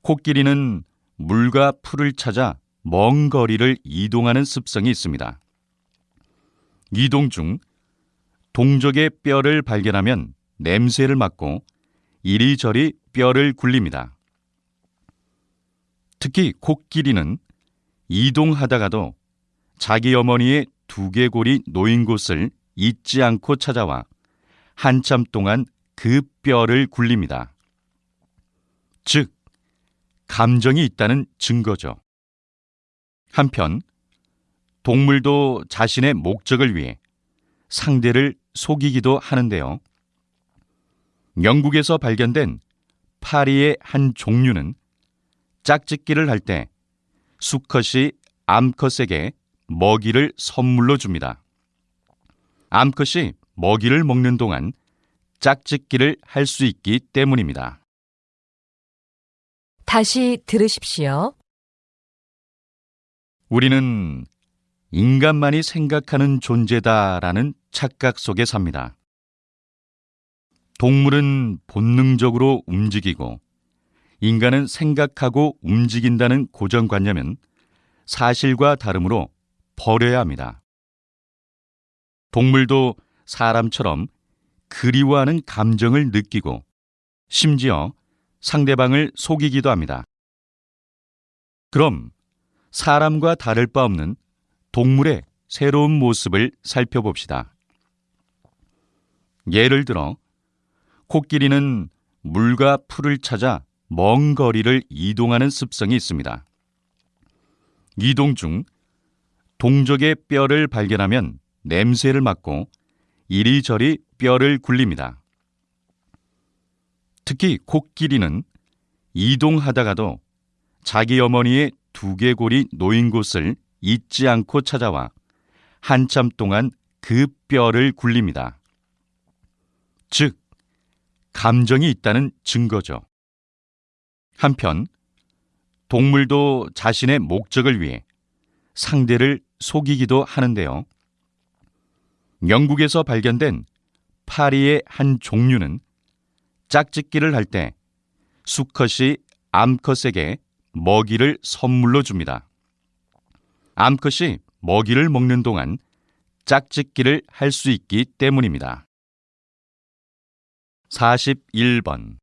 코끼리는 물과 풀을 찾아 먼 거리를 이동하는 습성이 있습니다. 이동 중 동족의 뼈를 발견하면 냄새를 맡고 이리저리 뼈를 굴립니다. 특히 코끼리는 이동하다가도 자기 어머니의 두개골이 놓인 곳을 잊지 않고 찾아와 한참 동안 그 뼈를 굴립니다. 즉, 감정이 있다는 증거죠. 한편, 동물도 자신의 목적을 위해 상대를 속이기도 하는데요. 영국에서 발견된 파리의 한 종류는 짝짓기를 할 때 수컷이 암컷에게 먹이를 선물로 줍니다. 암컷이 먹이를 먹는 동안 짝짓기를 할 수 있기 때문입니다. 다시 들으십시오. 우리는 인간만이 생각하는 존재다라는 착각 속에 삽니다. 동물은 본능적으로 움직이고 인간은 생각하고 움직인다는 고정관념은 사실과 다름으로 버려야 합니다. 동물도 사람처럼 그리워하는 감정을 느끼고 심지어 상대방을 속이기도 합니다. 그럼 사람과 다를 바 없는 동물의 새로운 모습을 살펴봅시다. 예를 들어, 코끼리는 물과 풀을 찾아 먼 거리를 이동하는 습성이 있습니다. 이동 중 동족의 뼈를 발견하면 냄새를 맡고 이리저리 뼈를 굴립니다. 특히 코끼리는 이동하다가도 자기 어머니의 두개골이 놓인 곳을 잊지 않고 찾아와 한참 동안 그 뼈를 굴립니다. 즉, 감정이 있다는 증거죠. 한편, 동물도 자신의 목적을 위해 상대를 속이기도 하는데요. 영국에서 발견된 파리의 한 종류는 짝짓기를 할 때 수컷이 암컷에게 먹이를 선물로 줍니다. 암컷이 먹이를 먹는 동안 짝짓기를 할 수 있기 때문입니다. 41번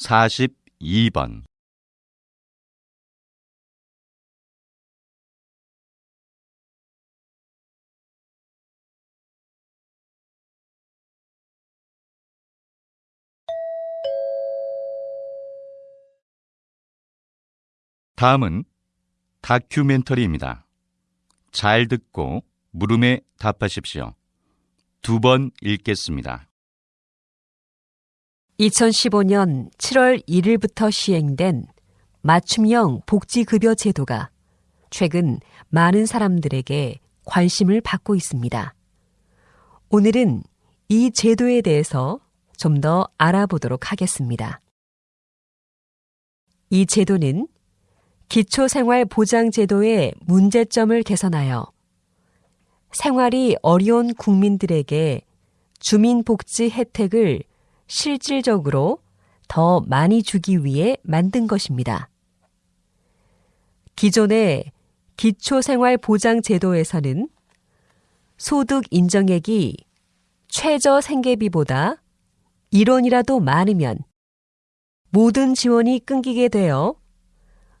42번 다음은 다큐멘터리입니다. 잘 듣고 물음에 답하십시오. 두 번 읽겠습니다. 2015년 7월 1일부터 시행된 맞춤형 복지급여 제도가 최근 많은 사람들에게 관심을 받고 있습니다. 오늘은 이 제도에 대해서 좀 더 알아보도록 하겠습니다. 이 제도는 기초생활보장제도의 문제점을 개선하여 생활이 어려운 국민들에게 주민복지 혜택을 실질적으로 더 많이 주기 위해 만든 것입니다. 기존의 기초생활보장제도에서는 소득 인정액이 최저 생계비보다 1원이라도 많으면 모든 지원이 끊기게 되어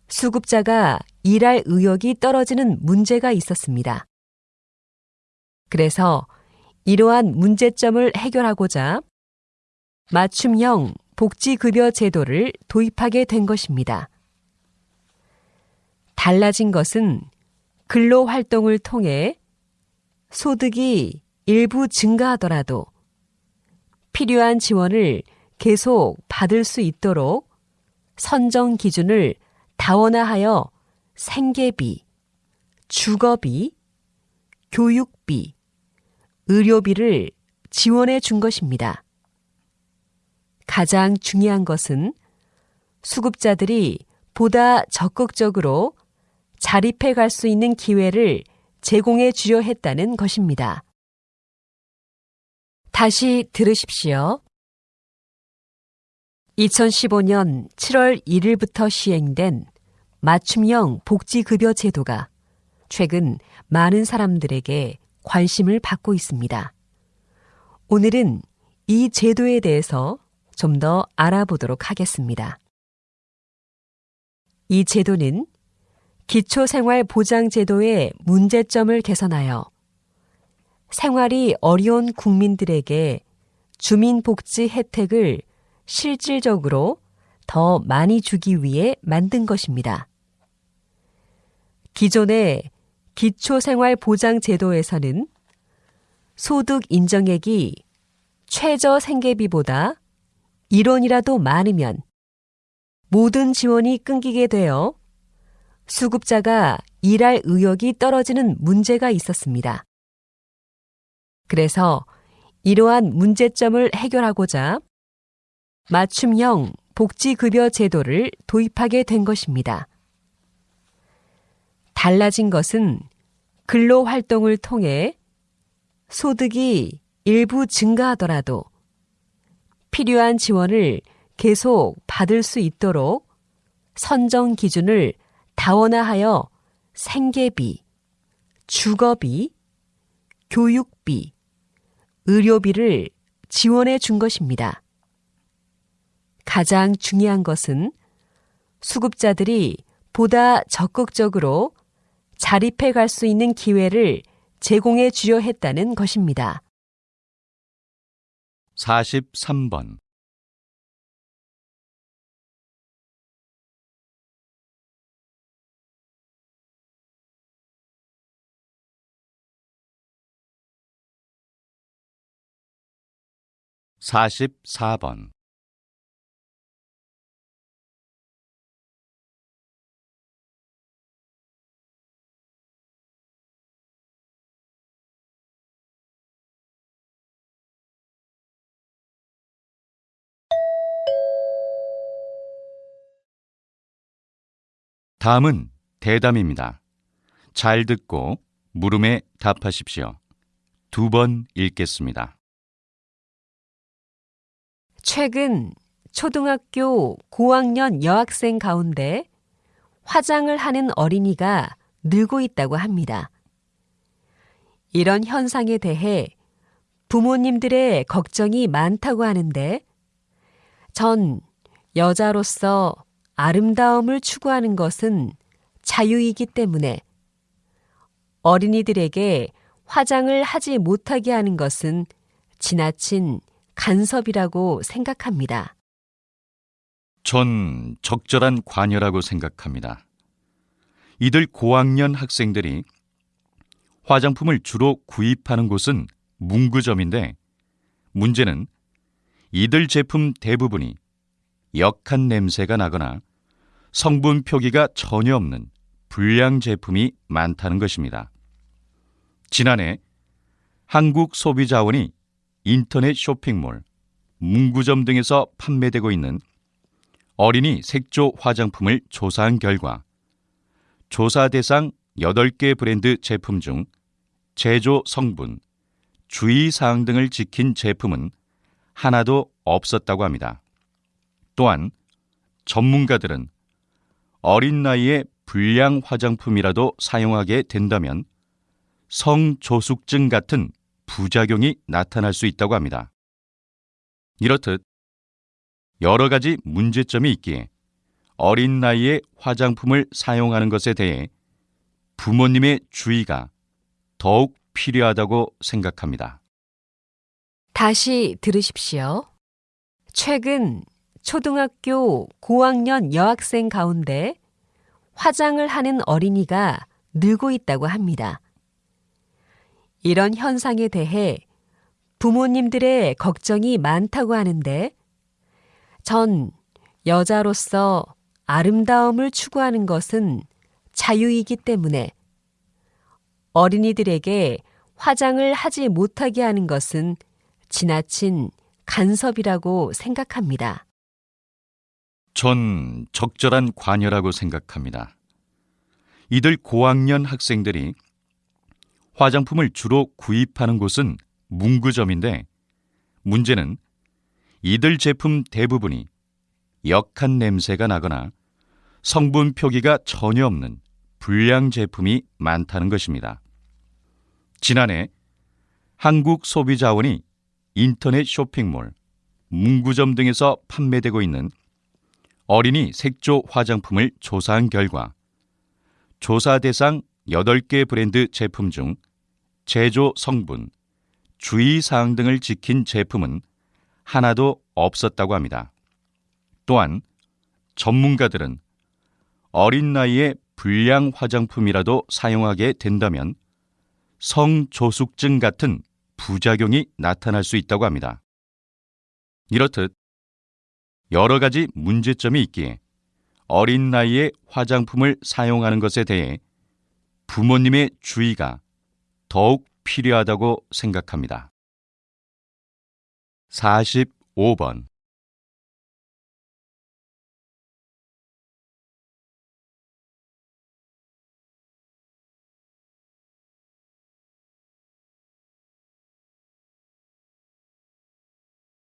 수급자가 일할 의욕이 떨어지는 문제가 있었습니다. 그래서 이러한 문제점을 해결하고자 맞춤형 복지급여 제도를 도입하게 된 것입니다. 달라진 것은 근로 활동을 통해 소득이 일부 증가하더라도 필요한 지원을 계속 받을 수 있도록 선정 기준을 다원화하여 생계비, 주거비, 교육비, 의료비를 지원해 준 것입니다. 가장 중요한 것은 수급자들이 보다 적극적으로 자립해 갈 수 있는 기회를 제공해 주려 했다는 것입니다. 다시 들으십시오. 2015년 7월 1일부터 시행된 맞춤형 복지급여 제도가 최근 많은 사람들에게 관심을 받고 있습니다. 오늘은 이 제도에 대해서 좀 더 알아보도록 하겠습니다. 이 제도는 기초생활보장제도의 문제점을 개선하여 생활이 어려운 국민들에게 주민복지 혜택을 실질적으로 더 많이 주기 위해 만든 것입니다. 기존의 기초생활보장제도에서는 소득 인정액이 최저 생계비보다 1원이라도 많으면 모든 지원이 끊기게 되어 수급자가 일할 의욕이 떨어지는 문제가 있었습니다. 그래서 이러한 문제점을 해결하고자 맞춤형 복지급여 제도를 도입하게 된 것입니다. 달라진 것은 근로 활동을 통해 소득이 일부 증가하더라도 필요한 지원을 계속 받을 수 있도록 선정 기준을 다원화하여 생계비, 주거비, 교육비, 의료비를 지원해 준 것입니다. 가장 중요한 것은 수급자들이 보다 적극적으로 자립해 갈 수 있는 기회를 제공해 주려 했다는 것입니다. 43번. 44번 다음은 대담입니다. 잘 듣고 물음에 답하십시오. 두 번 읽겠습니다. 최근 초등학교 고학년 여학생 가운데 화장을 하는 어린이가 늘고 있다고 합니다. 이런 현상에 대해 부모님들의 걱정이 많다고 하는데 전 여자로서 아름다움을 추구하는 것은 자유이기 때문에 어린이들에게 화장을 하지 못하게 하는 것은 지나친 간섭이라고 생각합니다. 전 적절한 관여라고 생각합니다. 이들 고학년 학생들이 화장품을 주로 구입하는 곳은 문구점인데 문제는 이들 제품 대부분이 역한 냄새가 나거나 성분 표기가 전혀 없는 불량 제품이 많다는 것입니다. 지난해 한국소비자원이 인터넷 쇼핑몰, 문구점 등에서 판매되고 있는 어린이 색조 화장품을 조사한 결과 조사 대상 8개 브랜드 제품 중 제조 성분, 주의사항 등을 지킨 제품은 하나도 없었다고 합니다. 또한 전문가들은 어린 나이에 불량 화장품이라도 사용하게 된다면 성조숙증 같은 부작용이 나타날 수 있다고 합니다. 이렇듯 여러 가지 문제점이 있기에 어린 나이에 화장품을 사용하는 것에 대해 부모님의 주의가 더욱 필요하다고 생각합니다. 다시 들으십시오. 최근 초등학교 고학년 여학생 가운데 화장을 하는 어린이가 늘고 있다고 합니다. 이런 현상에 대해 부모님들의 걱정이 많다고 하는데 전 여자로서 아름다움을 추구하는 것은 자유이기 때문에 어린이들에게 화장을 하지 못하게 하는 것은 지나친 간섭이라고 생각합니다. 전 적절한 관여라고 생각합니다. 이들 고학년 학생들이 화장품을 주로 구입하는 곳은 문구점인데 문제는 이들 제품 대부분이 역한 냄새가 나거나 성분 표기가 전혀 없는 불량 제품이 많다는 것입니다. 지난해 한국 소비자원이 인터넷 쇼핑몰, 문구점 등에서 판매되고 있는 어린이 색조 화장품을 조사한 결과 조사 대상 8개 브랜드 제품 중 제조 성분, 주의사항 등을 지킨 제품은 하나도 없었다고 합니다. 또한 전문가들은 어린 나이에 불량 화장품이라도 사용하게 된다면 성조숙증 같은 부작용이 나타날 수 있다고 합니다. 이렇듯 여러 가지 문제점이 있기에 어린 나이에 화장품을 사용하는 것에 대해 부모님의 주의가 더욱 필요하다고 생각합니다. 45번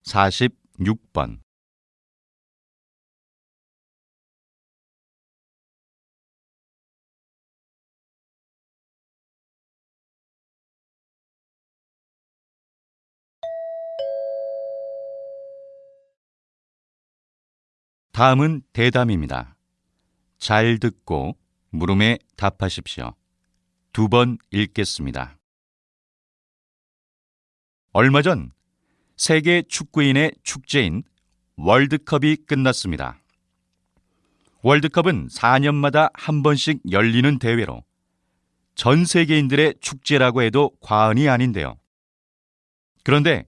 46번 다음은 대담입니다. 잘 듣고 물음에 답하십시오. 두 번 읽겠습니다. 얼마 전 세계 축구인의 축제인 월드컵이 끝났습니다. 월드컵은 4년마다 한 번씩 열리는 대회로 전 세계인들의 축제라고 해도 과언이 아닌데요. 그런데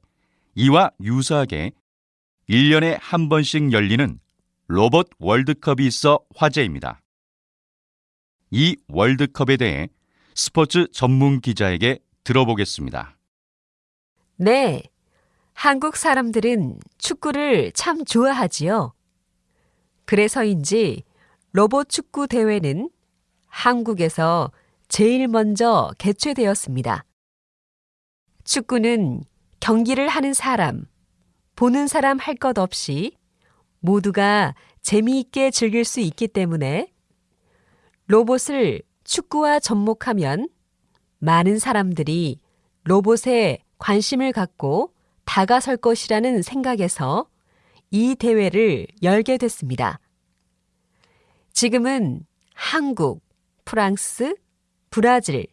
이와 유사하게 1년에 한 번씩 열리는 로봇 월드컵이 있어 화제입니다. 이 월드컵에 대해 스포츠 전문 기자에게 들어보겠습니다. 네. 한국 사람들은 축구를 참 좋아하지요. 그래서인지 로봇 축구 대회는 한국에서 제일 먼저 개최되었습니다. 축구는 경기를 하는 사람, 보는 사람 할 것 없이 모두가 재미있게 즐길 수 있기 때문에 로봇을 축구와 접목하면 많은 사람들이 로봇에 관심을 갖고 다가설 것이라는 생각에서 이 대회를 열게 됐습니다. 지금은 한국, 프랑스, 브라질,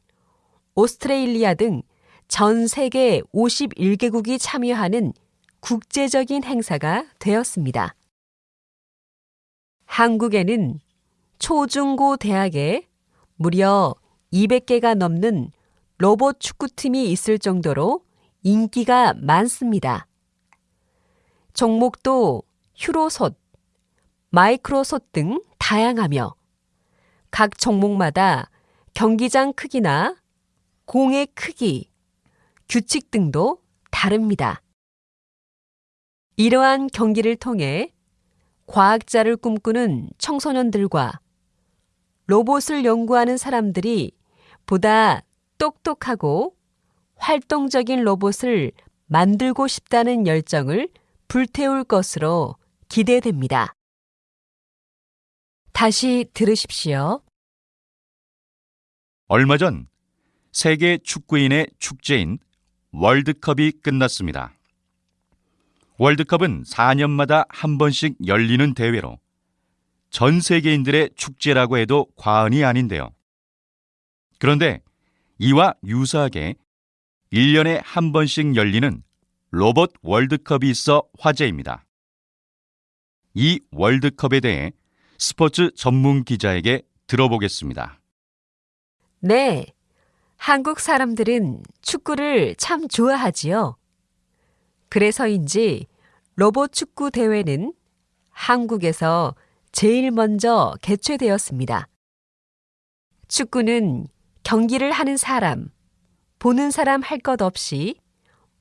오스트레일리아 등 전 세계 51개국이 참여하는 국제적인 행사가 되었습니다. 한국에는 초중고 대학에 무려 200개가 넘는 로봇 축구팀이 있을 정도로 인기가 많습니다. 종목도 휴로솥, 마이크로솥 등 다양하며 각 종목마다 경기장 크기나 공의 크기, 규칙 등도 다릅니다. 이러한 경기를 통해 과학자를 꿈꾸는 청소년들과 로봇을 연구하는 사람들이 보다 똑똑하고 활동적인 로봇을 만들고 싶다는 열정을 불태울 것으로 기대됩니다. 다시 들으십시오. 얼마 전 세계 축구인의 축제인 월드컵이 끝났습니다. 월드컵은 4년마다 한 번씩 열리는 대회로 전 세계인들의 축제라고 해도 과언이 아닌데요. 그런데 이와 유사하게 1년에 한 번씩 열리는 로봇 월드컵이 있어 화제입니다. 이 월드컵에 대해 스포츠 전문 기자에게 들어보겠습니다. 네. 한국 사람들은 축구를 참 좋아하지요. 그래서인지 로봇 축구 대회는 한국에서 제일 먼저 개최되었습니다. 축구는 경기를 하는 사람, 보는 사람 할 것 없이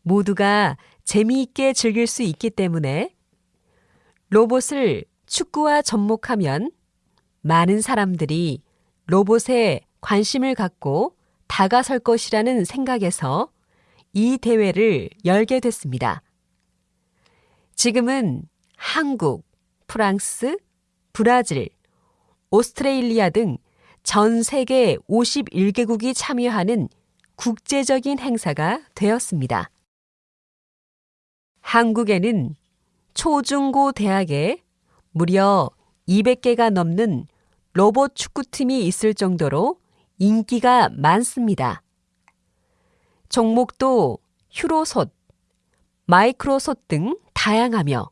모두가 재미있게 즐길 수 있기 때문에 로봇을 축구와 접목하면 많은 사람들이 로봇에 관심을 갖고 다가설 것이라는 생각에서 이 대회를 열게 됐습니다. 지금은 한국, 프랑스, 브라질, 오스트레일리아 등 전 세계 51개국이 참여하는 국제적인 행사가 되었습니다. 한국에는 초중고 대학에 무려 200개가 넘는 로봇 축구팀이 있을 정도로 인기가 많습니다. 종목도 휴로솥, 마이크로솥 등 다양하며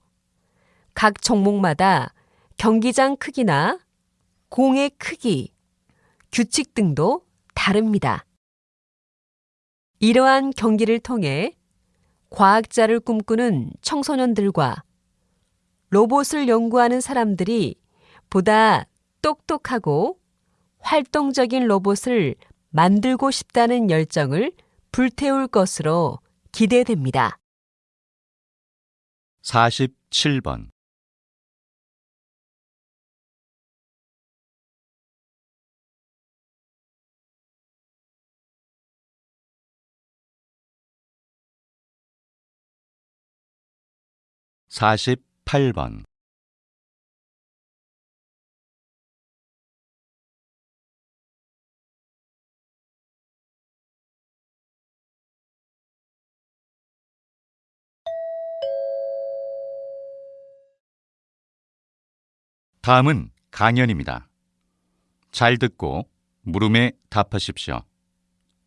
각 종목마다 경기장 크기나 공의 크기, 규칙 등도 다릅니다. 이러한 경기를 통해 과학자를 꿈꾸는 청소년들과 로봇을 연구하는 사람들이 보다 똑똑하고 활동적인 로봇을 만들고 싶다는 열정을 불태울 것으로 기대됩니다. 47번 48번 다음은 강연입니다. 잘 듣고 물음에 답하십시오.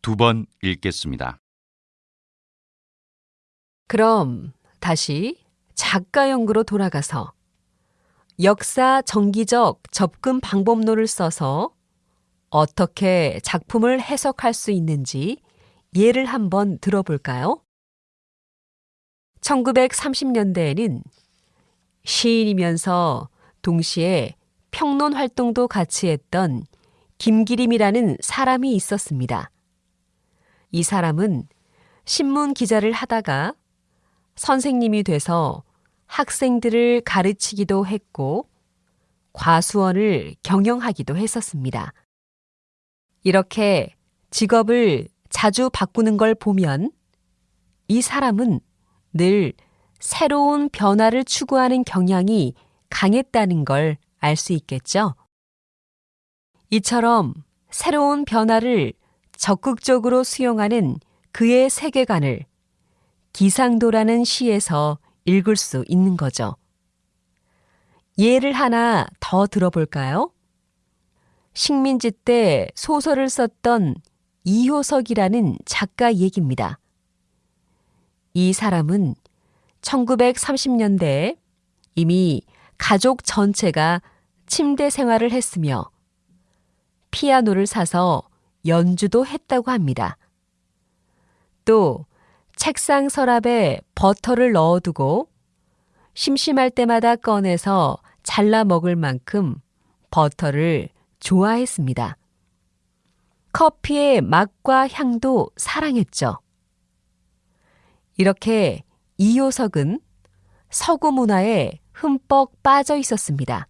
두 번 읽겠습니다. 그럼 다시 작가 연구로 돌아가서 역사 정기적 접근 방법론을 써서 어떻게 작품을 해석할 수 있는지 예를 한번 들어볼까요? 1930년대에는 시인이면서 동시에 평론 활동도 같이 했던 김기림이라는 사람이 있었습니다. 이 사람은 신문 기자를 하다가 선생님이 돼서 학생들을 가르치기도 했고 과수원을 경영하기도 했었습니다. 이렇게 직업을 자주 바꾸는 걸 보면 이 사람은 늘 새로운 변화를 추구하는 경향이 강했다는 걸 알 수 있겠죠. 이처럼 새로운 변화를 적극적으로 수용하는 그의 세계관을 기상도라는 시에서 읽을 수 있는 거죠. 예를 하나 더 들어볼까요? 식민지 때 소설을 썼던 이효석이라는 작가 얘기입니다. 이 사람은 1930년대에 이미 가족 전체가 침대 생활을 했으며 피아노를 사서 연주도 했다고 합니다. 또 책상 서랍에 버터를 넣어두고 심심할 때마다 꺼내서 잘라 먹을 만큼 버터를 좋아했습니다. 커피의 맛과 향도 사랑했죠. 이렇게 이효석은 서구 문화에 흠뻑 빠져 있었습니다.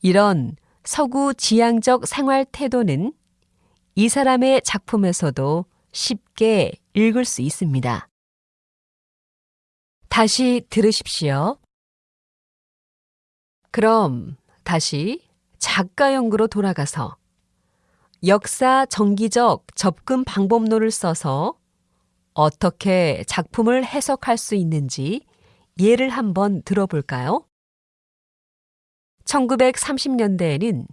이런 서구 지향적 생활 태도는 이 사람의 작품에서도 쉽게 읽을 수 있습니다. 다시 들으십시오. 그럼 다시 작가 연구로 돌아가서 역사 정기적 접근 방법론을 써서 어떻게 작품을 해석할 수 있는지 예를 한번 들어볼까요? 1930년대에는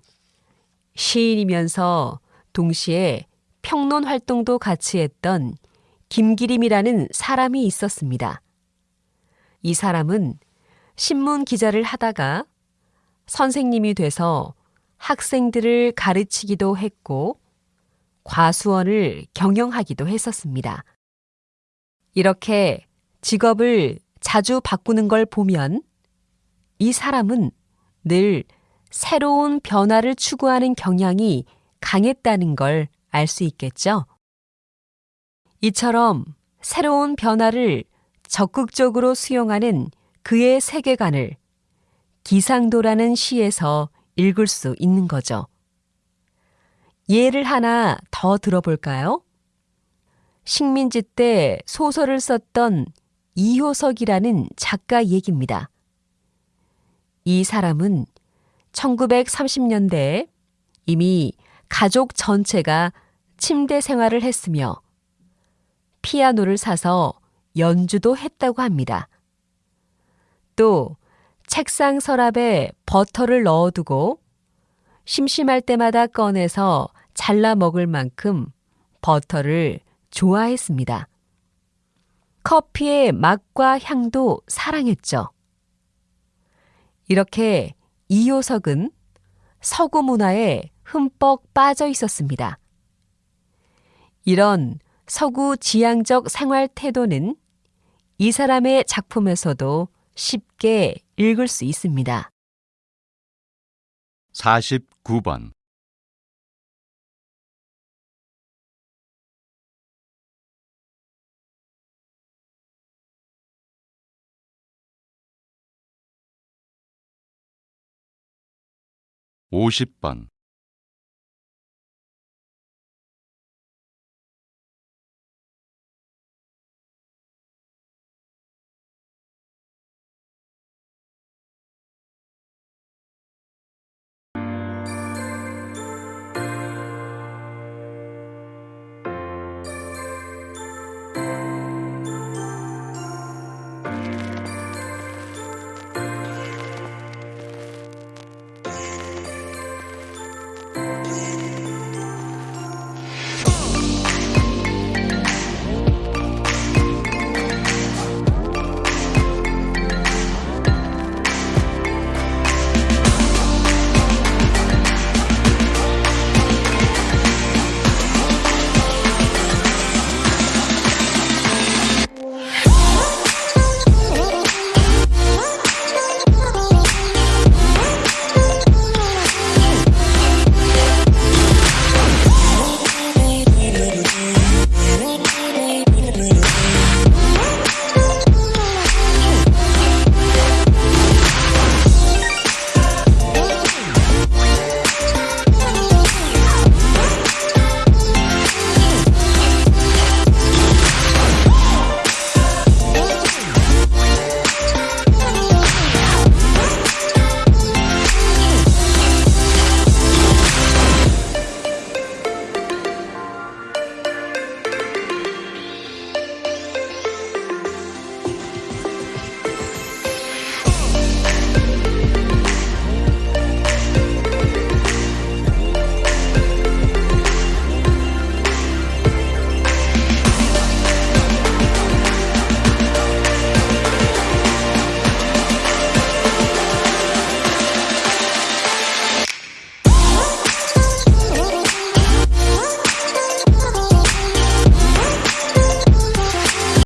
시인이면서 동시에 평론 활동도 같이 했던 김기림이라는 사람이 있었습니다. 이 사람은 신문 기자를 하다가 선생님이 돼서 학생들을 가르치기도 했고 과수원을 경영하기도 했었습니다. 이렇게 직업을 자주 바꾸는 걸 보면 이 사람은 늘 새로운 변화를 추구하는 경향이 강했다는 걸 알 수 있겠죠. 이처럼 새로운 변화를 적극적으로 수용하는 그의 세계관을 기상도라는 시에서 읽을 수 있는 거죠. 예를 하나 더 들어볼까요? 식민지 때 소설을 썼던 이효석이라는 작가 얘기입니다. 이 사람은 1930년대에 이미 가족 전체가 침대 생활을 했으며 피아노를 사서 연주도 했다고 합니다. 또 책상 서랍에 버터를 넣어두고 심심할 때마다 꺼내서 잘라 먹을 만큼 버터를 좋아했습니다. 커피의 맛과 향도 사랑했죠. 이렇게 이효석은 서구 문화에 흠뻑 빠져 있었습니다. 이런 서구 지향적 생활 태도는 이 사람의 작품에서도 쉽게 읽을 수 있습니다. 49번. 오십 번